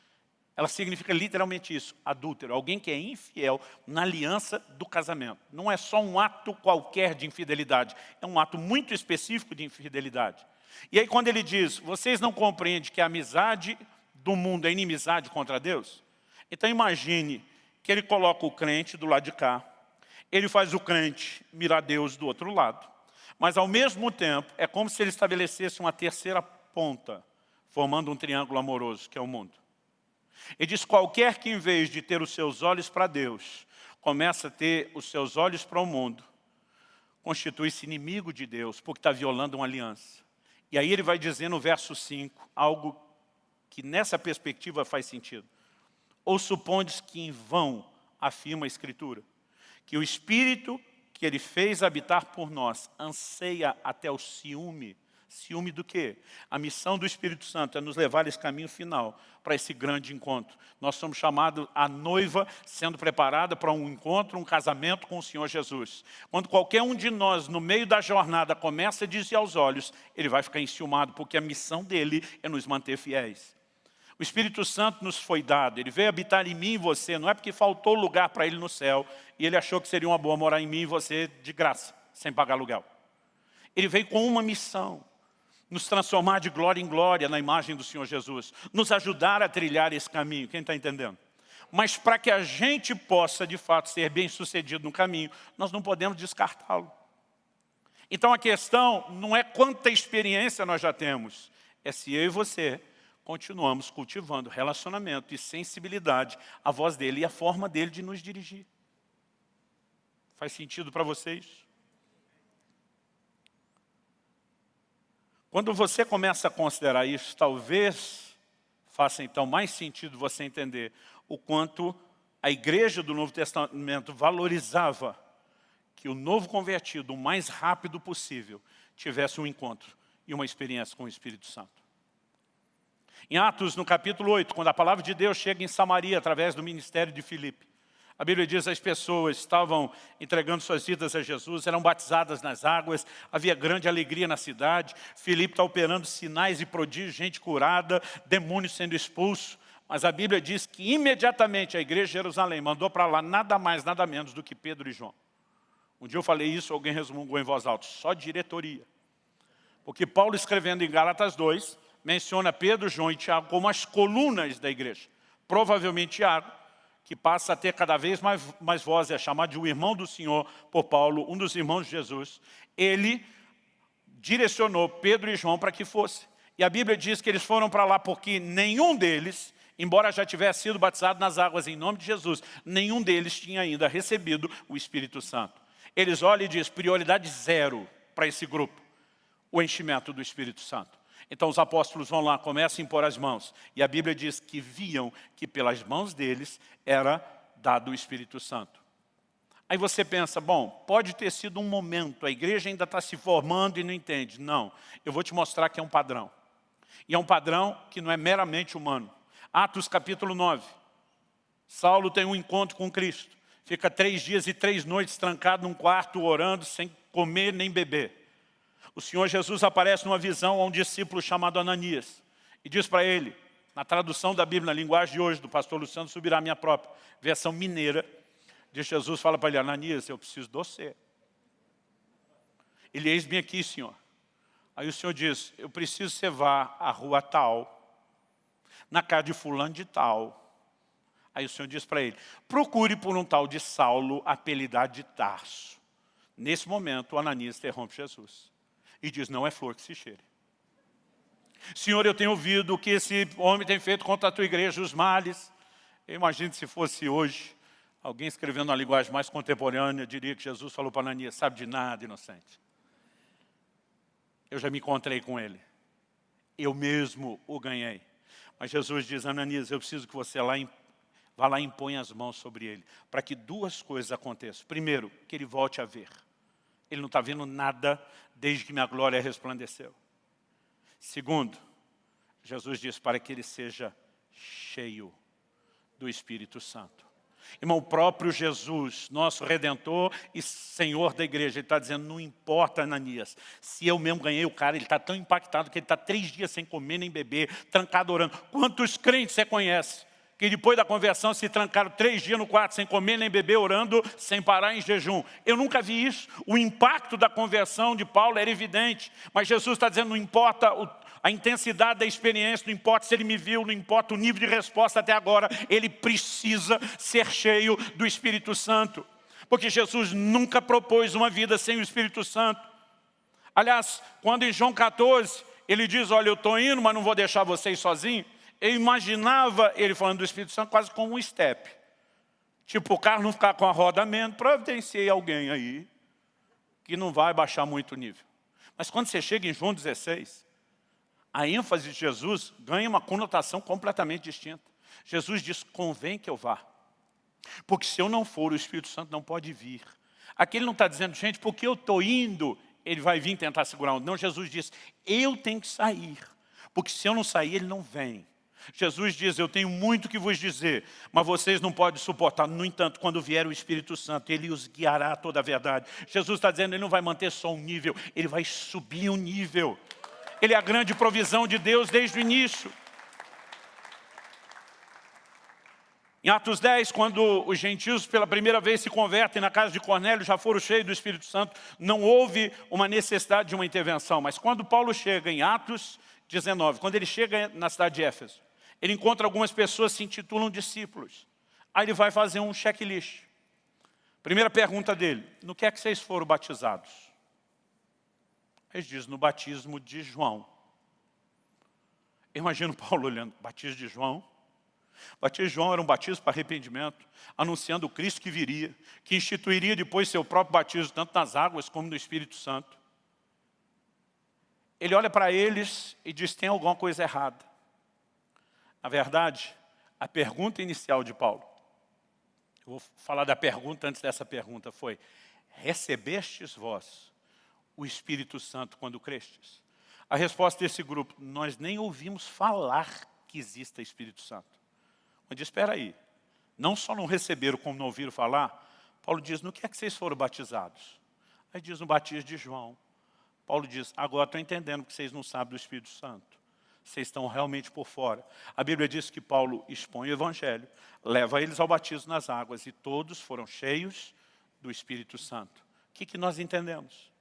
Ela significa literalmente isso, adúltero, alguém que é infiel na aliança do casamento. Não é só um ato qualquer de infidelidade, é um ato muito específico de infidelidade. E aí quando ele diz, vocês não compreendem que a amizade do mundo é inimizade contra Deus? Então imagine que ele coloca o crente do lado de cá, ele faz o crente mirar Deus do outro lado. Mas, ao mesmo tempo, é como se ele estabelecesse uma terceira ponta, formando um triângulo amoroso, que é o mundo. Ele diz, qualquer que em vez de ter os seus olhos para Deus, começa a ter os seus olhos para o mundo, constitui-se inimigo de Deus, porque está violando uma aliança. E aí ele vai dizer no verso 5, algo que nessa perspectiva faz sentido. Ou supondes que em vão afirma a Escritura, que o Espírito que Ele fez habitar por nós anseia até o ciúme Ciúme do quê? A missão do Espírito Santo é nos levar esse caminho final para esse grande encontro. Nós somos chamados a noiva sendo preparada para um encontro, um casamento com o Senhor Jesus. Quando qualquer um de nós, no meio da jornada, começa a dizer aos olhos, ele vai ficar enciumado, porque a missão dele é nos manter fiéis. O Espírito Santo nos foi dado, ele veio habitar em mim e você, não é porque faltou lugar para ele no céu, e ele achou que seria uma boa morar em mim e você de graça, sem pagar aluguel. Ele veio com uma missão, nos transformar de glória em glória na imagem do Senhor Jesus, nos ajudar a trilhar esse caminho, quem está entendendo? Mas para que a gente possa, de fato, ser bem sucedido no caminho, nós não podemos descartá-lo. Então a questão não é quanta experiência nós já temos, é se eu e você continuamos cultivando relacionamento e sensibilidade à voz dele e à forma dele de nos dirigir. Faz sentido para vocês? Quando você começa a considerar isso, talvez faça então mais sentido você entender o quanto a igreja do Novo Testamento valorizava que o novo convertido, o mais rápido possível, tivesse um encontro e uma experiência com o Espírito Santo. Em Atos, no capítulo 8, quando a palavra de Deus chega em Samaria através do ministério de Filipe, a Bíblia diz que as pessoas estavam entregando suas vidas a Jesus, eram batizadas nas águas, havia grande alegria na cidade. Filipe está operando sinais e prodígios, gente curada, demônios sendo expulsos. Mas a Bíblia diz que imediatamente a igreja de Jerusalém mandou para lá nada mais, nada menos do que Pedro e João. Um dia eu falei isso, alguém resmungou em voz alta, só diretoria. Porque Paulo escrevendo em Gálatas 2, menciona Pedro, João e Tiago como as colunas da igreja. Provavelmente Tiago que passa a ter cada vez mais, mais voz, é chamado de o irmão do Senhor por Paulo, um dos irmãos de Jesus, ele direcionou Pedro e João para que fosse. E a Bíblia diz que eles foram para lá porque nenhum deles, embora já tivesse sido batizado nas águas em nome de Jesus, nenhum deles tinha ainda recebido o Espírito Santo. Eles olham e dizem, prioridade zero para esse grupo, o enchimento do Espírito Santo. Então os apóstolos vão lá, começam a impor as mãos. E a Bíblia diz que viam que pelas mãos deles era dado o Espírito Santo. Aí você pensa, bom, pode ter sido um momento, a igreja ainda está se formando e não entende. Não, eu vou te mostrar que é um padrão. E é um padrão que não é meramente humano. Atos capítulo 9. Saulo tem um encontro com Cristo. Fica três dias e três noites trancado num quarto, orando, sem comer nem beber o Senhor Jesus aparece numa visão a um discípulo chamado Ananias e diz para ele, na tradução da Bíblia, na linguagem de hoje, do pastor Luciano Subirá, minha própria versão mineira, diz Jesus, fala para ele, Ananias, eu preciso de você. Ele, eis-me aqui, Senhor. Aí o Senhor diz, eu preciso que você vá à rua tal, na casa de fulano de tal. Aí o Senhor diz para ele, procure por um tal de Saulo, apelidado de Tarso. Nesse momento, Ananias interrompe Jesus e diz, não é flor que se cheire. Senhor, eu tenho ouvido que esse homem tem feito contra a tua igreja, os males. Eu imagino se fosse hoje, alguém escrevendo uma linguagem mais contemporânea, diria que Jesus falou para Ananias, sabe de nada, inocente. Eu já me encontrei com ele. Eu mesmo o ganhei. Mas Jesus diz, Ananias, eu preciso que você lá vá lá e imponha as mãos sobre ele, para que duas coisas aconteçam. Primeiro, que ele volte a ver. Ele não está vendo nada desde que minha glória resplandeceu. Segundo, Jesus diz para que ele seja cheio do Espírito Santo. Irmão, o próprio Jesus, nosso Redentor e Senhor da igreja, ele está dizendo, não importa, Ananias, se eu mesmo ganhei o cara, ele está tão impactado que ele está três dias sem comer nem beber, trancado orando. Quantos crentes você conhece que depois da conversão se trancaram três dias no quarto sem comer nem beber, orando, sem parar em jejum. Eu nunca vi isso. O impacto da conversão de Paulo era evidente, mas Jesus está dizendo, não importa a intensidade da experiência, não importa se ele me viu, não importa o nível de resposta até agora, ele precisa ser cheio do Espírito Santo. Porque Jesus nunca propôs uma vida sem o Espírito Santo. Aliás, quando em João 14, ele diz, olha, eu estou indo, mas não vou deixar vocês sozinhos, eu imaginava ele falando do Espírito Santo quase como um step. Tipo, o carro não ficar com a roda menos, providenciei alguém aí que não vai baixar muito o nível. Mas quando você chega em João 16, a ênfase de Jesus ganha uma conotação completamente distinta. Jesus diz, convém que eu vá. Porque se eu não for, o Espírito Santo não pode vir. Aqui ele não está dizendo, gente, porque eu estou indo, ele vai vir tentar segurar. Não, Jesus diz, eu tenho que sair. Porque se eu não sair, ele não vem. Jesus diz, eu tenho muito que vos dizer, mas vocês não podem suportar. No entanto, quando vier o Espírito Santo, Ele os guiará a toda a verdade. Jesus está dizendo, Ele não vai manter só um nível, Ele vai subir um nível. Ele é a grande provisão de Deus desde o início. Em Atos 10, quando os gentios pela primeira vez se convertem na casa de Cornélio, já foram cheios do Espírito Santo, não houve uma necessidade de uma intervenção. Mas quando Paulo chega em Atos 19, quando ele chega na cidade de Éfeso, ele encontra algumas pessoas que se intitulam discípulos. Aí ele vai fazer um checklist. Primeira pergunta dele, no que é que vocês foram batizados? Ele diz, no batismo de João. Imagino Paulo olhando, batismo de João? Batismo de João era um batismo para arrependimento, anunciando o Cristo que viria, que instituiria depois seu próprio batismo, tanto nas águas como no Espírito Santo. Ele olha para eles e diz, tem alguma coisa errada. Na verdade, a pergunta inicial de Paulo, eu vou falar da pergunta antes dessa pergunta, foi, recebestes vós o Espírito Santo quando crestes? A resposta desse grupo, nós nem ouvimos falar que exista Espírito Santo. Mas espera aí, não só não receberam como não ouviram falar, Paulo diz, no que é que vocês foram batizados? Aí diz no batismo de João. Paulo diz, agora estou entendendo que vocês não sabem do Espírito Santo. Vocês estão realmente por fora. A Bíblia diz que Paulo expõe o Evangelho, leva eles ao batismo nas águas, e todos foram cheios do Espírito Santo. O que, que nós entendemos?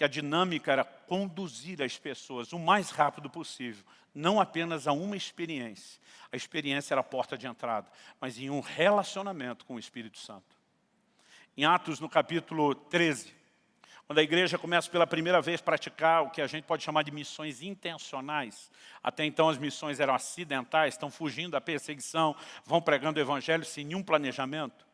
que a dinâmica era conduzir as pessoas o mais rápido possível, não apenas a uma experiência. A experiência era a porta de entrada, mas em um relacionamento com o Espírito Santo. Em Atos, no capítulo 13, quando a igreja começa pela primeira vez a praticar o que a gente pode chamar de missões intencionais, até então as missões eram acidentais, estão fugindo da perseguição, vão pregando o evangelho sem nenhum planejamento.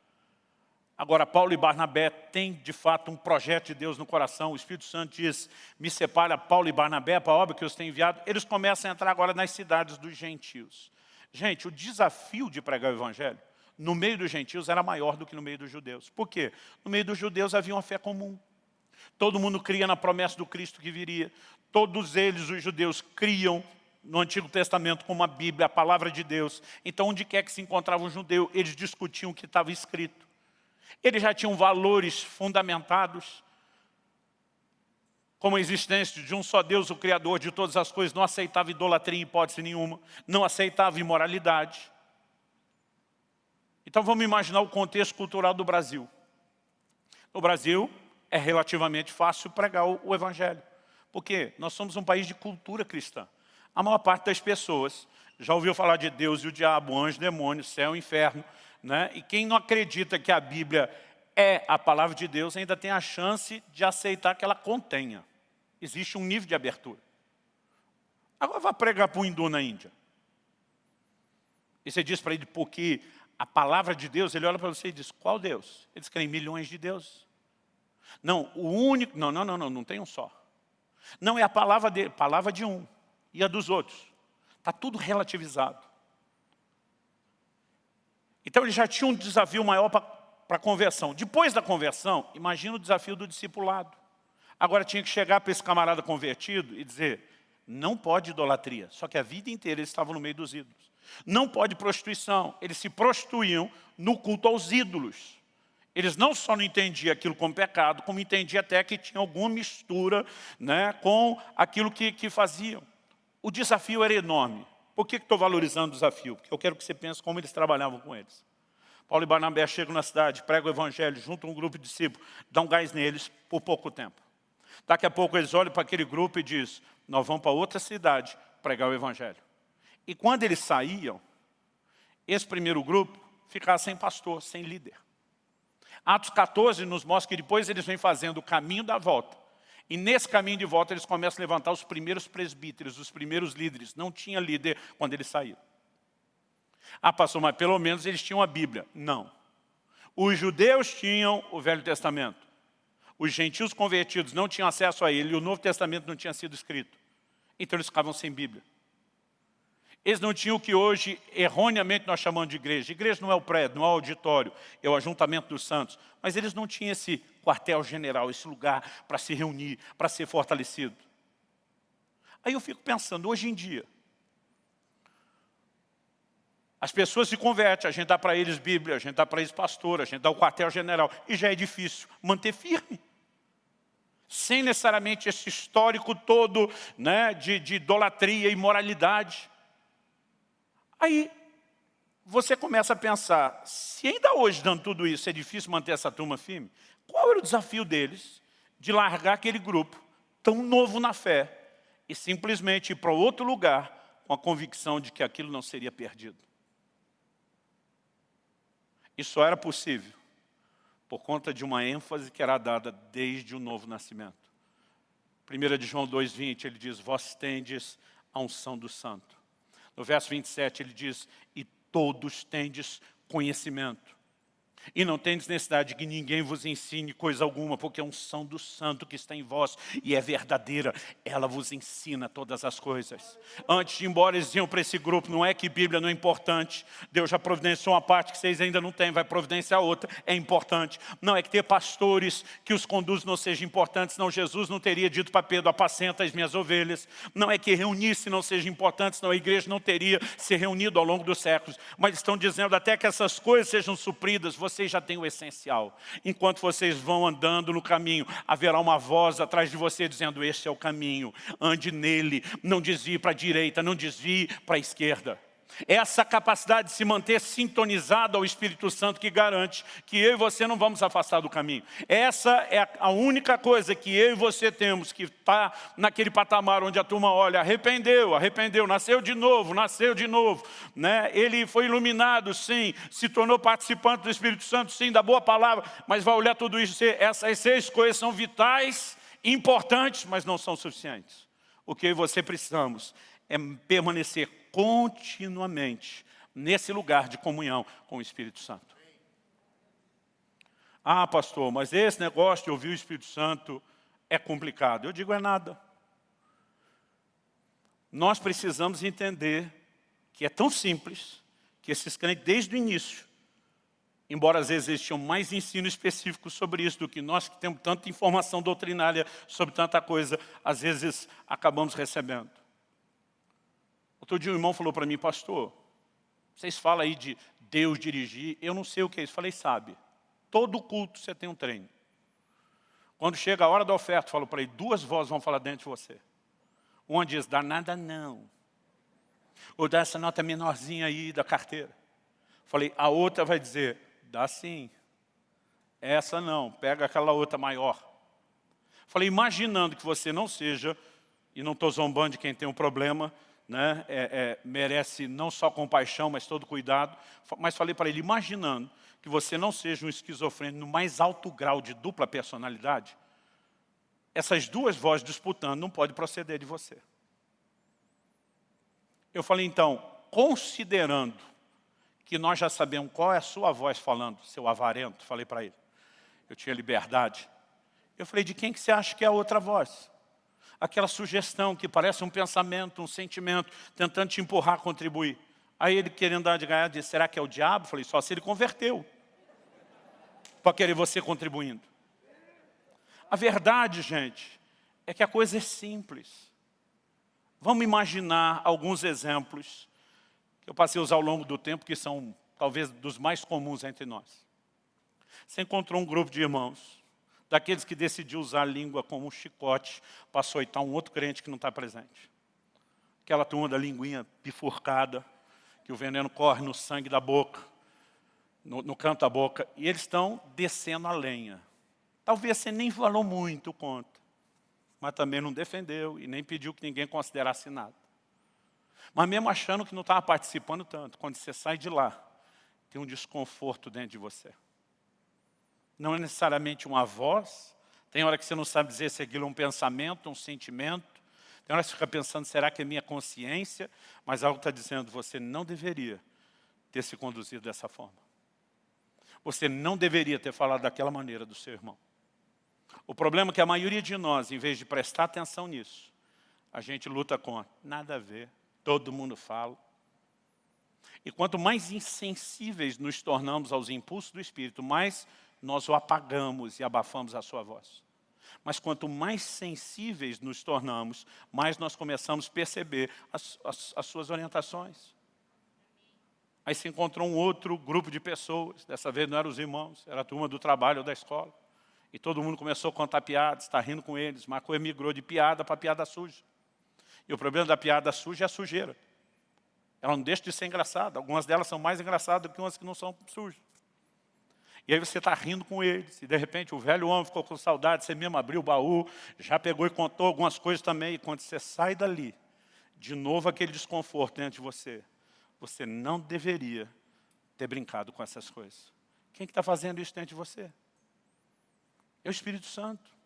Agora, Paulo e Barnabé têm, de fato, um projeto de Deus no coração. O Espírito Santo diz, me separa Paulo e Barnabé para a obra que os tenho enviado. Eles começam a entrar agora nas cidades dos gentios. Gente, o desafio de pregar o Evangelho no meio dos gentios era maior do que no meio dos judeus. Por quê? No meio dos judeus havia uma fé comum. Todo mundo cria na promessa do Cristo que viria. Todos eles, os judeus, criam no Antigo Testamento como a Bíblia, a palavra de Deus. Então, onde quer que se encontrava um judeu, eles discutiam o que estava escrito. Eles já tinham valores fundamentados, como a existência de um só Deus, o Criador de todas as coisas, não aceitava idolatria em hipótese nenhuma, não aceitava imoralidade. Então vamos imaginar o contexto cultural do Brasil. No Brasil é relativamente fácil pregar o, Evangelho, porque nós somos um país de cultura cristã. A maior parte das pessoas já ouviu falar de Deus e o diabo, anjo, demônio, céu e inferno, né? E quem não acredita que a Bíblia é a palavra de Deus ainda tem a chance de aceitar que ela contenha. Existe um nível de abertura. Agora vai pregar para um hindu na Índia. E você diz para ele, porque a palavra de Deus, ele olha para você e diz, qual Deus? Eles querem milhões de deuses. Não, o único, não, não, não, não, não tem um só. Não é a palavra dele, palavra de um e a dos outros. Está tudo relativizado. Então ele já tinha um desafio maior para a conversão. Depois da conversão, imagina o desafio do discipulado. Agora tinha que chegar para esse camarada convertido e dizer, não pode idolatria, só que a vida inteira eles estavam no meio dos ídolos. Não pode prostituição, eles se prostituíam no culto aos ídolos. Eles não só não entendiam aquilo como pecado, como entendiam até que tinha alguma mistura né, com aquilo que, que faziam. O desafio era enorme. Por que estou valorizando o desafio? Porque eu quero que você pense como eles trabalhavam com eles. Paulo e Barnabé chegam na cidade, pregam o evangelho, juntam um grupo de discípulos, dão gás neles por pouco tempo. Daqui a pouco eles olham para aquele grupo e dizem, nós vamos para outra cidade pregar o evangelho. E quando eles saíam, esse primeiro grupo ficava sem pastor, sem líder. Atos 14 nos mostra que depois eles vêm fazendo o caminho da volta. E nesse caminho de volta eles começam a levantar os primeiros presbíteros, os primeiros líderes. Não tinha líder quando eles saíram. Ah, pastor, mas pelo menos eles tinham a Bíblia. Não. Os judeus tinham o Velho Testamento. Os gentios convertidos não tinham acesso a ele e o Novo Testamento não tinha sido escrito. Então eles ficavam sem Bíblia. Eles não tinham o que hoje, erroneamente, nós chamamos de igreja. Igreja não é o prédio, não é o auditório, é o ajuntamento dos santos. Mas eles não tinham esse quartel-general, esse lugar para se reunir, para ser fortalecido. Aí eu fico pensando, hoje em dia, as pessoas se convertem, a gente dá para eles Bíblia, a gente dá para eles pastor, a gente dá o quartel-general, e já é difícil manter firme. Sem necessariamente esse histórico todo né, de, de idolatria e moralidade. Aí você começa a pensar, se ainda hoje, dando tudo isso, é difícil manter essa turma firme, qual era o desafio deles de largar aquele grupo tão novo na fé e simplesmente ir para outro lugar com a convicção de que aquilo não seria perdido. Isso só era possível por conta de uma ênfase que era dada desde o novo nascimento. 1 de João 2,20, ele diz, vós tendes a unção do santo. No verso 27, ele diz, e todos tendes conhecimento. E não tendes necessidade de que ninguém vos ensine coisa alguma, porque a unção do santo que está em vós e é verdadeira, ela vos ensina todas as coisas. Antes de ir embora, eles diziam para esse grupo, não é que Bíblia não é importante, Deus já providenciou uma parte que vocês ainda não têm, vai providenciar outra, é importante. Não é que ter pastores que os conduzem não seja importante, senão Jesus não teria dito para Pedro, apacenta as minhas ovelhas. Não é que reunir-se não seja importante, senão a igreja não teria se reunido ao longo dos séculos. Mas estão dizendo até que essas coisas sejam supridas, você vocês já têm o essencial. Enquanto vocês vão andando no caminho, haverá uma voz atrás de você dizendo, esse é o caminho, ande nele, não desvie para a direita, não desvie para a esquerda. Essa capacidade de se manter sintonizado ao Espírito Santo que garante que eu e você não vamos afastar do caminho. Essa é a única coisa que eu e você temos, que está naquele patamar onde a turma olha, arrependeu, arrependeu, nasceu de novo, nasceu de novo. Né? Ele foi iluminado, sim, se tornou participante do Espírito Santo, sim, da boa palavra, mas vai olhar tudo isso, essas seis coisas são vitais, importantes, mas não são suficientes. O que eu e você precisamos é permanecer continuamente nesse lugar de comunhão com o Espírito Santo. Ah, pastor, mas esse negócio de ouvir o Espírito Santo é complicado. Eu digo, é nada. Nós precisamos entender que é tão simples que esses crentes, desde o início, embora às vezes eles mais ensino específico sobre isso do que nós que temos tanta informação doutrinária sobre tanta coisa, às vezes acabamos recebendo. Outro dia um irmão falou para mim, pastor, vocês falam aí de Deus dirigir, eu não sei o que é isso. Falei, sabe, todo culto você tem um treino. Quando chega a hora da oferta, falo para ele, duas vozes vão falar dentro de você. Uma diz, dá nada não. Ou dá essa nota menorzinha aí da carteira. Falei, a outra vai dizer, dá sim. Essa não, pega aquela outra maior. Falei, imaginando que você não seja, e não estou zombando de quem tem um problema, né, é, é, merece não só compaixão, mas todo cuidado. Mas falei para ele, imaginando que você não seja um esquizofrênico no mais alto grau de dupla personalidade, essas duas vozes disputando não pode proceder de você. Eu falei, então, considerando que nós já sabemos qual é a sua voz falando, seu avarento, falei para ele, eu tinha liberdade. Eu falei, de quem que você acha que é a outra voz? Aquela sugestão que parece um pensamento, um sentimento, tentando te empurrar a contribuir. Aí ele querendo dar de ganhar, disse, será que é o diabo? Falei, só se ele converteu. Para querer você contribuindo. A verdade, gente, é que a coisa é simples. Vamos imaginar alguns exemplos que eu passei a usar ao longo do tempo, que são talvez dos mais comuns entre nós. Você encontrou um grupo de irmãos daqueles que decidiu usar a língua como um chicote para açoitar um outro crente que não está presente. Aquela turma da linguinha bifurcada, que o veneno corre no sangue da boca, no, no canto da boca, e eles estão descendo a lenha. Talvez você nem falou muito contra, mas também não defendeu e nem pediu que ninguém considerasse nada. Mas mesmo achando que não estava participando tanto, quando você sai de lá, tem um desconforto dentro de você. Não é necessariamente uma voz. Tem hora que você não sabe dizer se aquilo é um pensamento, um sentimento. Tem hora que você fica pensando, será que é minha consciência? Mas algo está dizendo, você não deveria ter se conduzido dessa forma. Você não deveria ter falado daquela maneira do seu irmão. O problema é que a maioria de nós, em vez de prestar atenção nisso, a gente luta contra. Nada a ver, todo mundo fala. E quanto mais insensíveis nos tornamos aos impulsos do Espírito, mais nós o apagamos e abafamos a sua voz. Mas quanto mais sensíveis nos tornamos, mais nós começamos a perceber as, as, as suas orientações. Aí se encontrou um outro grupo de pessoas, dessa vez não eram os irmãos, era a turma do trabalho ou da escola. E todo mundo começou a contar piadas, está rindo com eles. Coisa migrou de piada para piada suja. E o problema da piada suja é a sujeira. Ela não deixa de ser engraçada. Algumas delas são mais engraçadas do que umas que não são sujas. E aí você está rindo com eles, e de repente o velho homem ficou com saudade, você mesmo abriu o baú, já pegou e contou algumas coisas também, e quando você sai dali, de novo aquele desconforto dentro de você, você não deveria ter brincado com essas coisas. Quem está que tá fazendo isso dentro de você? É o Espírito Santo.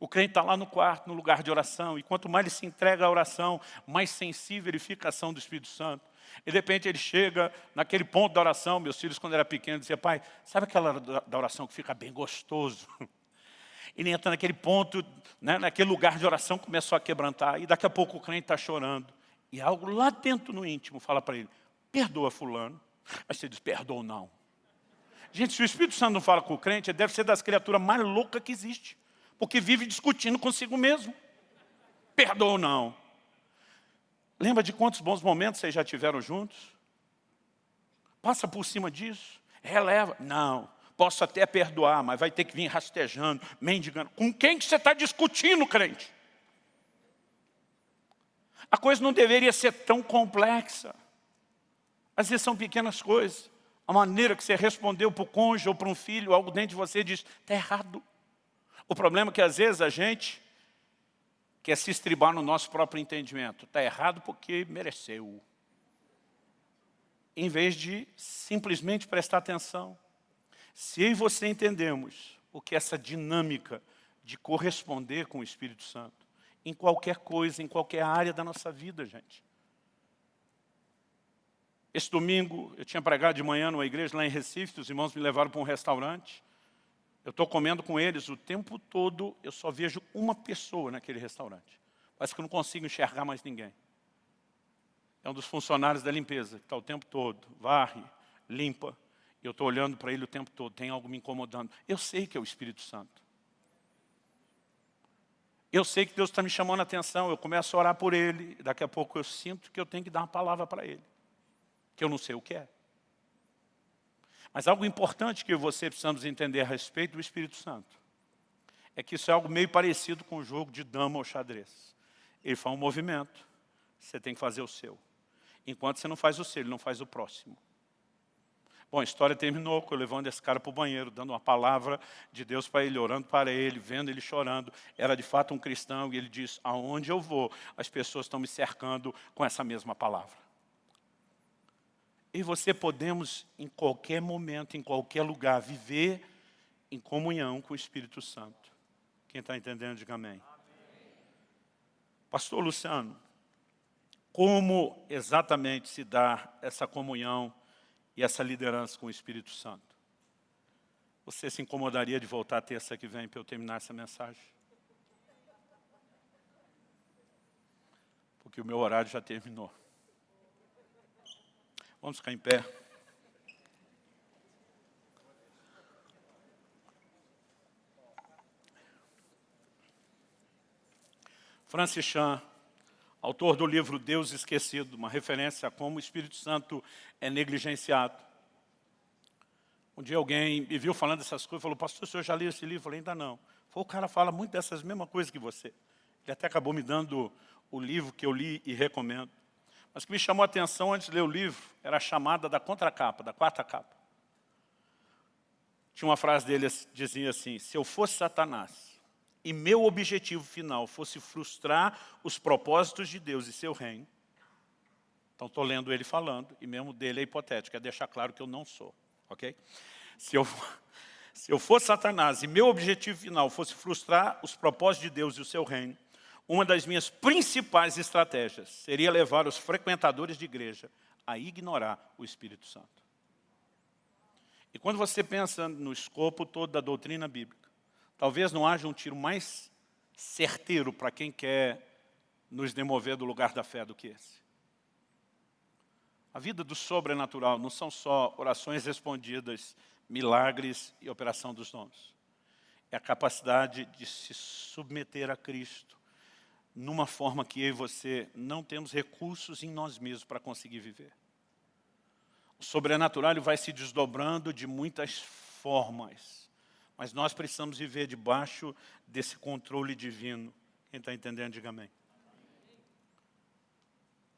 O crente está lá no quarto, no lugar de oração, e quanto mais ele se entrega à oração, mais sensível ele fica à ação do Espírito Santo. E de repente ele chega naquele ponto da oração, meus filhos quando era pequeno diziam, pai, sabe aquela da oração que fica bem gostoso? [laughs] Ele entra naquele ponto, né, naquele lugar de oração, começou a quebrantar, e daqui a pouco o crente está chorando. E algo lá dentro no íntimo fala para ele, perdoa fulano. Aí você diz, perdoa não. Gente, se o Espírito Santo não fala com o crente, ele deve ser das criaturas mais loucas que existe. Porque vive discutindo consigo mesmo. Perdoa ou não. Lembra de quantos bons momentos vocês já tiveram juntos? Passa por cima disso, releva. Não, posso até perdoar, mas vai ter que vir rastejando, mendigando. Com quem que você está discutindo, crente? A coisa não deveria ser tão complexa. Às vezes são pequenas coisas. A maneira que você respondeu para o cônjuge ou para um filho, algo dentro de você diz, está errado. O problema é que às vezes a gente quer se estribar no nosso próprio entendimento. Está errado porque mereceu. Em vez de simplesmente prestar atenção. Se eu e você entendemos o que é essa dinâmica de corresponder com o Espírito Santo, em qualquer coisa, em qualquer área da nossa vida, gente. Esse domingo, eu tinha pregado de manhã numa igreja lá em Recife, os irmãos me levaram para um restaurante. Eu estou comendo com eles o tempo todo, eu só vejo uma pessoa naquele restaurante. Parece que eu não consigo enxergar mais ninguém. É um dos funcionários da limpeza, que está o tempo todo, varre, limpa. Eu estou olhando para ele o tempo todo, tem algo me incomodando. Eu sei que é o Espírito Santo. Eu sei que Deus está me chamando a atenção, eu começo a orar por ele, daqui a pouco eu sinto que eu tenho que dar uma palavra para ele, que eu não sei o que é. Mas algo importante que você precisamos entender a respeito do Espírito Santo é que isso é algo meio parecido com o jogo de dama ou xadrez. Ele faz um movimento, você tem que fazer o seu. Enquanto você não faz o seu, ele não faz o próximo. Bom, a história terminou com eu levando esse cara para o banheiro, dando uma palavra de Deus para ele, orando para ele, vendo ele chorando. Era de fato um cristão e ele diz, aonde eu vou, as pessoas estão me cercando com essa mesma palavra e você podemos, em qualquer momento, em qualquer lugar, viver em comunhão com o Espírito Santo. Quem está entendendo, diga amém. Pastor Luciano, como exatamente se dá essa comunhão e essa liderança com o Espírito Santo? Você se incomodaria de voltar terça que vem para eu terminar essa mensagem? Porque o meu horário já terminou. Vamos ficar em pé. Francis Chan, autor do livro Deus Esquecido, uma referência a como o Espírito Santo é negligenciado. Um dia alguém me viu falando essas coisas, falou, pastor, o senhor já leu esse livro? Eu falei, ainda não. Falei, o cara fala muito dessas mesmas coisas que você. Ele até acabou me dando o livro que eu li e recomendo. Mas o que me chamou a atenção antes de ler o livro era a chamada da contracapa, da quarta capa. Tinha uma frase dele que dizia assim, se eu fosse Satanás e meu objetivo final fosse frustrar os propósitos de Deus e seu reino, então estou lendo ele falando, e mesmo dele é hipotético, é deixar claro que eu não sou, ok? Se eu, [laughs] se eu fosse Satanás e meu objetivo final fosse frustrar os propósitos de Deus e o seu reino, uma das minhas principais estratégias seria levar os frequentadores de igreja a ignorar o Espírito Santo. E quando você pensa no escopo todo da doutrina bíblica, talvez não haja um tiro mais certeiro para quem quer nos demover do lugar da fé do que esse. A vida do sobrenatural não são só orações respondidas, milagres e operação dos dons. É a capacidade de se submeter a Cristo numa forma que eu e você não temos recursos em nós mesmos para conseguir viver. O sobrenatural vai se desdobrando de muitas formas, mas nós precisamos viver debaixo desse controle divino. Quem está entendendo, diga amém.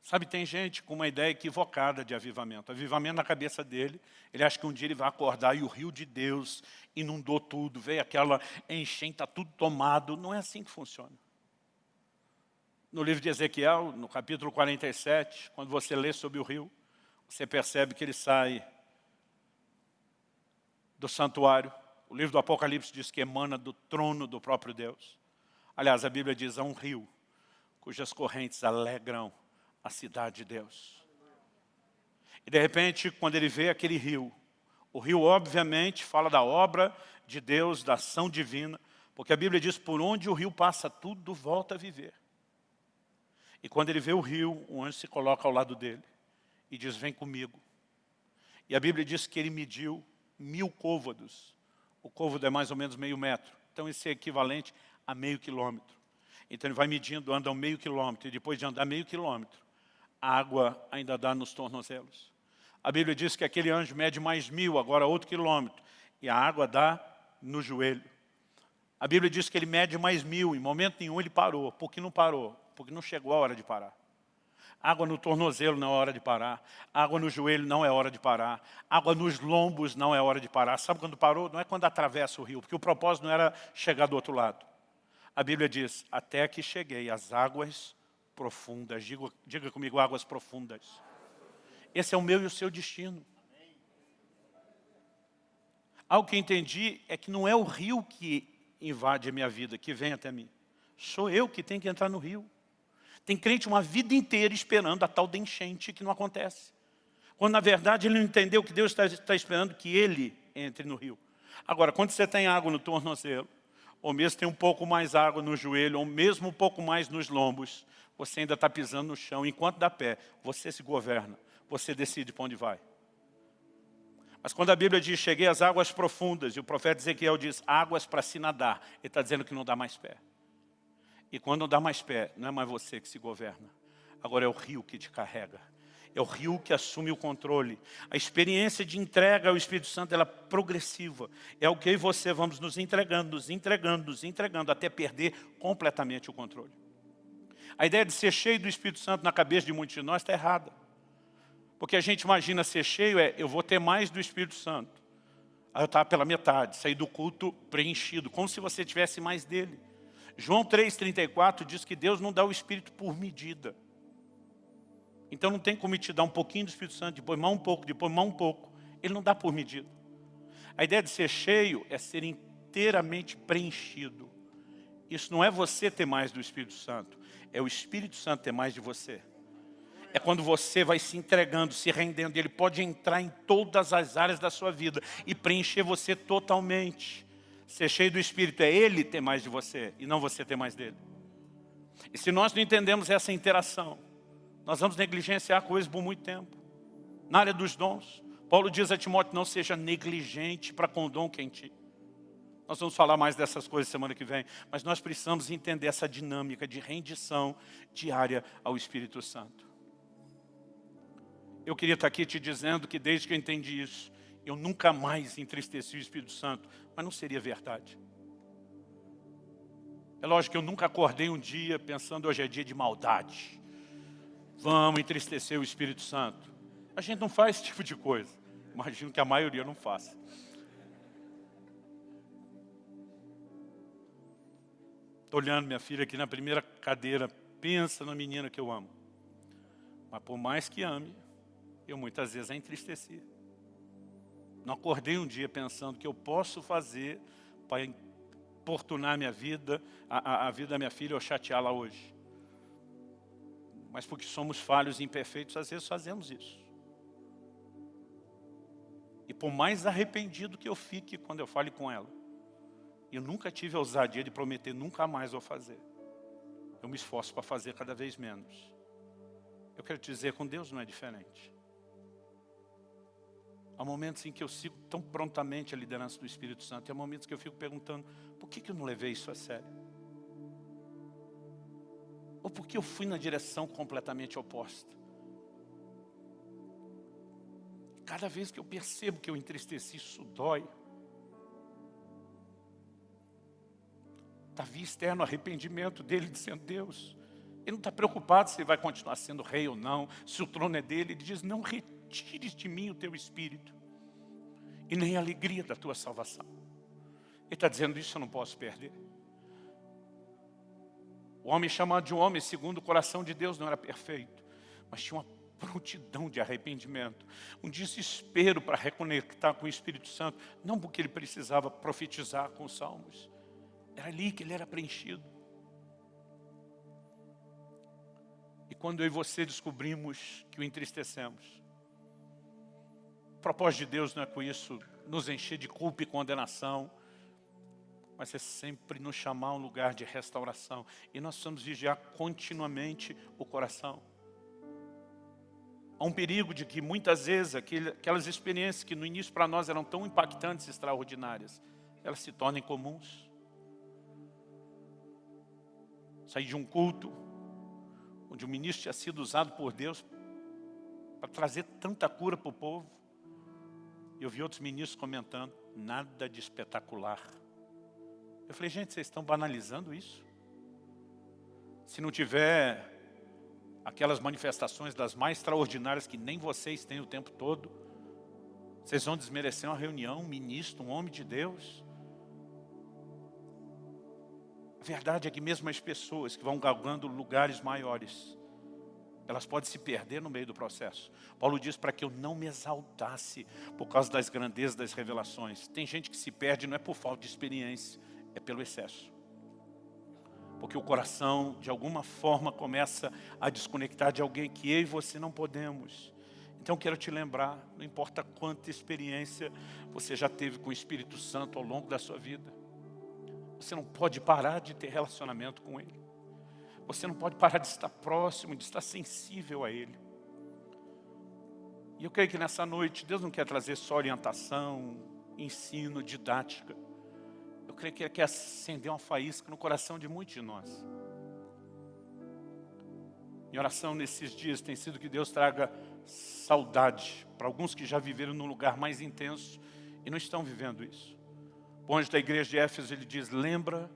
Sabe, tem gente com uma ideia equivocada de avivamento. Avivamento na cabeça dele, ele acha que um dia ele vai acordar e o rio de Deus inundou tudo, veio aquela enchente, está tudo tomado. Não é assim que funciona. No livro de Ezequiel, no capítulo 47, quando você lê sobre o rio, você percebe que ele sai do santuário. O livro do Apocalipse diz que emana do trono do próprio Deus. Aliás, a Bíblia diz, há um rio cujas correntes alegram a cidade de Deus. E de repente, quando ele vê aquele rio, o rio obviamente fala da obra de Deus, da ação divina, porque a Bíblia diz, por onde o rio passa, tudo volta a viver. E quando ele vê o rio, o anjo se coloca ao lado dele e diz, vem comigo. E a Bíblia diz que ele mediu mil côvados. O côvado é mais ou menos meio metro. Então isso é equivalente a meio quilômetro. Então ele vai medindo, anda meio quilômetro, e depois de andar meio quilômetro, a água ainda dá nos tornozelos. A Bíblia diz que aquele anjo mede mais mil, agora outro quilômetro, e a água dá no joelho. A Bíblia diz que ele mede mais mil, em momento nenhum ele parou. Por que não parou? Porque não chegou a hora de parar. Água no tornozelo não é hora de parar. Água no joelho não é hora de parar. Água nos lombos não é hora de parar. Sabe quando parou? Não é quando atravessa o rio, porque o propósito não era chegar do outro lado. A Bíblia diz, até que cheguei às águas profundas. Diga, diga comigo, águas profundas. Esse é o meu e o seu destino. Algo que entendi é que não é o rio que invade a minha vida, que vem até mim. Sou eu que tenho que entrar no rio. Tem crente uma vida inteira esperando a tal de enchente que não acontece. Quando, na verdade, ele não entendeu que Deus está, está esperando que ele entre no rio. Agora, quando você tem água no tornozelo, ou mesmo tem um pouco mais água no joelho, ou mesmo um pouco mais nos lombos, você ainda está pisando no chão. Enquanto dá pé, você se governa. Você decide para onde vai. Mas quando a Bíblia diz, cheguei às águas profundas, e o profeta Ezequiel diz, águas para se nadar, ele está dizendo que não dá mais pé. E quando não dá mais pé, não é mais você que se governa. Agora é o rio que te carrega. É o rio que assume o controle. A experiência de entrega ao Espírito Santo ela é progressiva. É o que eu e você vamos nos entregando, nos entregando, nos entregando, até perder completamente o controle. A ideia de ser cheio do Espírito Santo na cabeça de muitos de nós está errada. Porque a gente imagina ser cheio é, eu vou ter mais do Espírito Santo. Aí eu estava pela metade, sair do culto preenchido, como se você tivesse mais dele. João 3,34 diz que Deus não dá o Espírito por medida. Então não tem como te dar um pouquinho do Espírito Santo, depois mais um pouco, depois mais um pouco. Ele não dá por medida. A ideia de ser cheio é ser inteiramente preenchido. Isso não é você ter mais do Espírito Santo, é o Espírito Santo ter mais de você. É quando você vai se entregando, se rendendo, ele pode entrar em todas as áreas da sua vida e preencher você totalmente. Ser cheio do Espírito é Ele ter mais de você e não você ter mais dele. E se nós não entendemos essa interação, nós vamos negligenciar coisas por muito tempo. Na área dos dons, Paulo diz a Timóteo, não seja negligente para com o dom que é em ti. Nós vamos falar mais dessas coisas semana que vem, mas nós precisamos entender essa dinâmica de rendição diária ao Espírito Santo. Eu queria estar aqui te dizendo que desde que eu entendi isso, eu nunca mais entristeci o Espírito Santo, mas não seria verdade. É lógico que eu nunca acordei um dia pensando hoje é dia de maldade. Vamos entristecer o Espírito Santo. A gente não faz esse [laughs] tipo de coisa. Imagino que a maioria não faça. Estou olhando minha filha aqui na primeira cadeira. Pensa na menina que eu amo. Mas por mais que ame, eu muitas vezes a entristeci. Não acordei um dia pensando que eu posso fazer para importunar minha vida, a, a, vida da minha filha ou chateá-la hoje. Mas porque somos falhos e imperfeitos, às vezes fazemos isso. E por mais arrependido que eu fique quando eu fale com ela, Eu nunca tive a ousadia de prometer, nunca mais vou fazer. Eu me esforço para fazer cada vez menos. Eu quero te dizer, com Deus não é diferente. Há momentos em que eu sigo tão prontamente a liderança do Espírito Santo. E há momentos que eu fico perguntando, por que, que eu não levei isso a sério? Ou por que eu fui na direção completamente oposta? Cada vez que eu percebo que eu entristeci, isso dói. Davi externo arrependimento dele, dizendo, Deus, ele não está preocupado se ele vai continuar sendo rei ou não, se o trono é dele. Ele diz, não retires de mim o teu espírito e nem a alegria da tua salvação. Ele está dizendo, isso eu não posso perder. O homem chamado de homem, segundo o coração de Deus, não era perfeito, mas tinha uma prontidão de arrependimento, um desespero para reconectar com o Espírito Santo, não porque ele precisava profetizar com os salmos, era ali que ele era preenchido. E quando eu e você descobrimos que o entristecemos, propósito de Deus não é com isso nos encher de culpa e condenação, mas é sempre nos chamar a um lugar de restauração. E nós precisamos vigiar continuamente o coração. Há um perigo de que muitas vezes aquelas experiências que no início para nós eram tão impactantes e extraordinárias, elas se tornem comuns saí de um culto onde o ministro tinha sido usado por Deus para trazer tanta cura para o povo. Eu vi outros ministros comentando, nada de espetacular. Eu falei, gente, vocês estão banalizando isso? Se não tiver aquelas manifestações das mais extraordinárias que nem vocês têm o tempo todo, vocês vão desmerecer uma reunião, um ministro, um homem de Deus. A verdade é que mesmo as pessoas que vão galgando lugares maiores, elas podem se perder no meio do processo. Paulo diz para que eu não me exaltasse por causa das grandezas das revelações. Tem gente que se perde não é por falta de experiência, é pelo excesso. Porque o coração, de alguma forma, começa a desconectar de alguém que eu e você não podemos. Então quero te lembrar, não importa quanta experiência você já teve com o Espírito Santo ao longo da sua vida. Você não pode parar de ter relacionamento com Ele. Você não pode parar de estar próximo, de estar sensível a Ele. E eu creio que nessa noite, Deus não quer trazer só orientação, ensino, didática. Eu creio que Ele quer acender uma faísca no coração de muitos de nós. Minha oração nesses dias tem sido que Deus traga saudade para alguns que já viveram num lugar mais intenso e não estão vivendo isso. O anjo da igreja de Éfeso, ele diz, lembra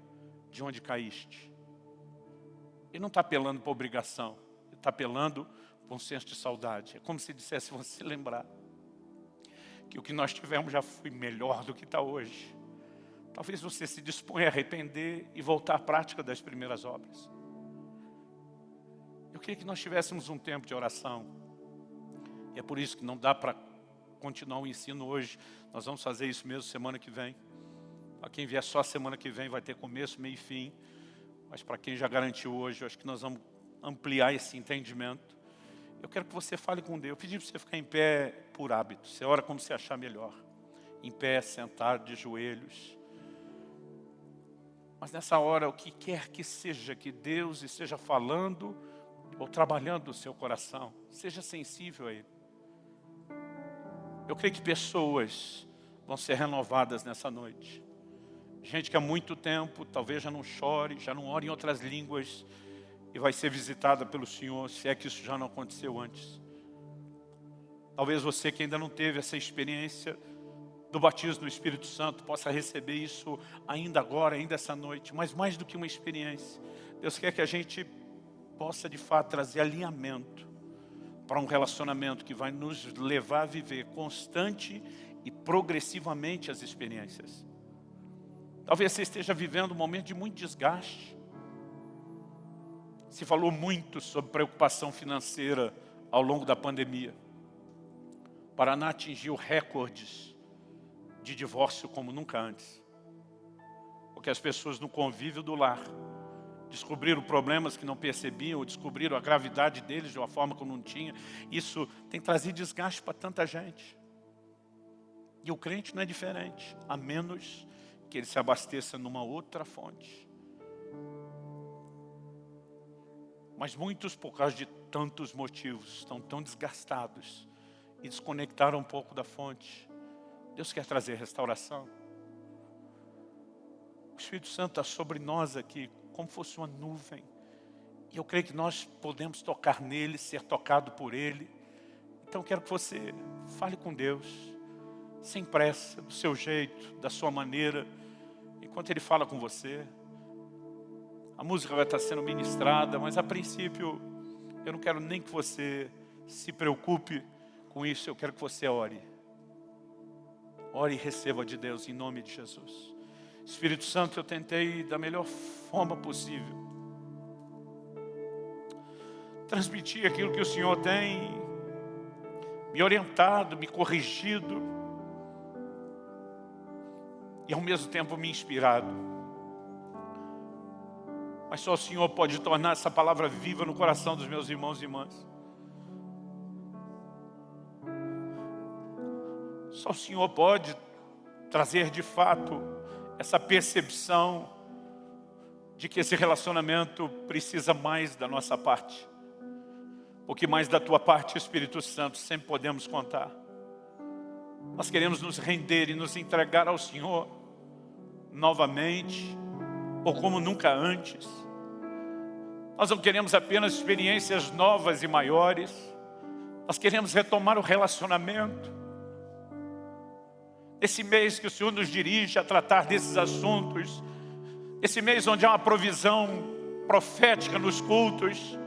de onde caíste. Ele não está apelando para obrigação, ele está apelando para um senso de saudade. É como se dissesse, você lembrar que o que nós tivemos já foi melhor do que está hoje. Talvez você se disponha a arrepender e voltar à prática das primeiras obras. Eu queria que nós tivéssemos um tempo de oração. E é por isso que não dá para continuar o ensino hoje. Nós vamos fazer isso mesmo semana que vem. Para quem vier só semana que vem vai ter começo, meio e fim. Mas para quem já garantiu hoje, eu acho que nós vamos ampliar esse entendimento. Eu quero que você fale com Deus. Eu pedi para você ficar em pé por hábito. Você ora como você achar melhor. Em pé, sentado, de joelhos. Mas nessa hora, o que quer que seja que Deus esteja falando ou trabalhando no seu coração, seja sensível a Ele. Eu creio que pessoas vão ser renovadas nessa noite. Gente que há muito tempo talvez já não chore, já não ore em outras línguas e vai ser visitada pelo Senhor, se é que isso já não aconteceu antes. Talvez você que ainda não teve essa experiência do batismo do Espírito Santo possa receber isso ainda agora, ainda essa noite, mas mais do que uma experiência. Deus quer que a gente possa de fato trazer alinhamento para um relacionamento que vai nos levar a viver constante e progressivamente as experiências. Talvez você esteja vivendo um momento de muito desgaste. Se falou muito sobre preocupação financeira ao longo da pandemia. O Paraná atingiu recordes de divórcio como nunca antes. Porque as pessoas no convívio do lar descobriram problemas que não percebiam, ou descobriram a gravidade deles de uma forma que não tinha. Isso tem trazido desgaste para tanta gente. E o crente não é diferente, a menos que ele se abasteça numa outra fonte. Mas muitos, por causa de tantos motivos, estão tão desgastados e desconectaram um pouco da fonte. Deus quer trazer restauração. O Espírito Santo está sobre nós aqui, como fosse uma nuvem. E eu creio que nós podemos tocar nele, ser tocado por ele. Então quero que você fale com Deus, sem pressa, do seu jeito, da sua maneira, enquanto ele fala com você. A música vai estar sendo ministrada, mas a princípio eu não quero nem que você se preocupe com isso, eu quero que você ore. Ore e receba de Deus em nome de Jesus. Espírito Santo, eu tentei da melhor forma possível transmitir aquilo que o Senhor tem me orientado, me corrigido e ao mesmo tempo me inspirado. Mas só o Senhor pode tornar essa palavra viva no coração dos meus irmãos e irmãs. Só o Senhor pode trazer de fato essa percepção de que esse relacionamento precisa mais da nossa parte. Porque mais da tua parte, Espírito Santo, sempre podemos contar. Nós queremos nos render e nos entregar ao Senhor novamente, ou como nunca antes. Nós não queremos apenas experiências novas e maiores, nós queremos retomar o relacionamento. Esse mês que o Senhor nos dirige a tratar desses assuntos, esse mês onde há uma provisão profética nos cultos,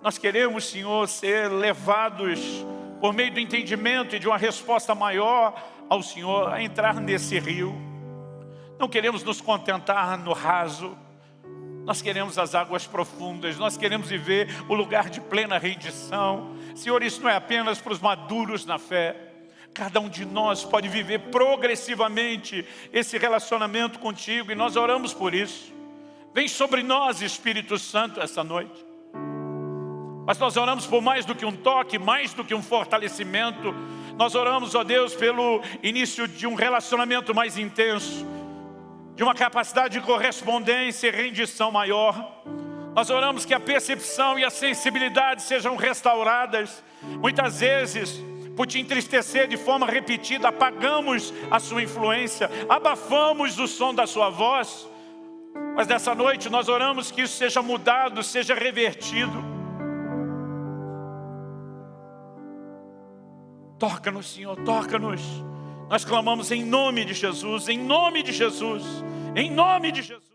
nós queremos, Senhor, ser levados por meio do entendimento e de uma resposta maior ao Senhor a entrar nesse rio. Não queremos nos contentar no raso, nós queremos as águas profundas, nós queremos viver o lugar de plena rendição. Senhor, isso não é apenas para os maduros na fé, Cada um de nós pode viver progressivamente esse relacionamento contigo e nós oramos por isso. Vem sobre nós, Espírito Santo, essa noite. Mas nós oramos por mais do que um toque, mais do que um fortalecimento. Nós oramos, ó Deus, pelo início de um relacionamento mais intenso, de uma capacidade de correspondência e rendição maior. Nós oramos que a percepção e a sensibilidade sejam restauradas. Muitas vezes por te entristecer de forma repetida, apagamos a sua influência, abafamos o som da sua voz. Mas nessa noite nós oramos que isso seja mudado, seja revertido. Toca-nos, Senhor, toca-nos. Nós clamamos em nome de Jesus, em nome de Jesus, em nome de Jesus.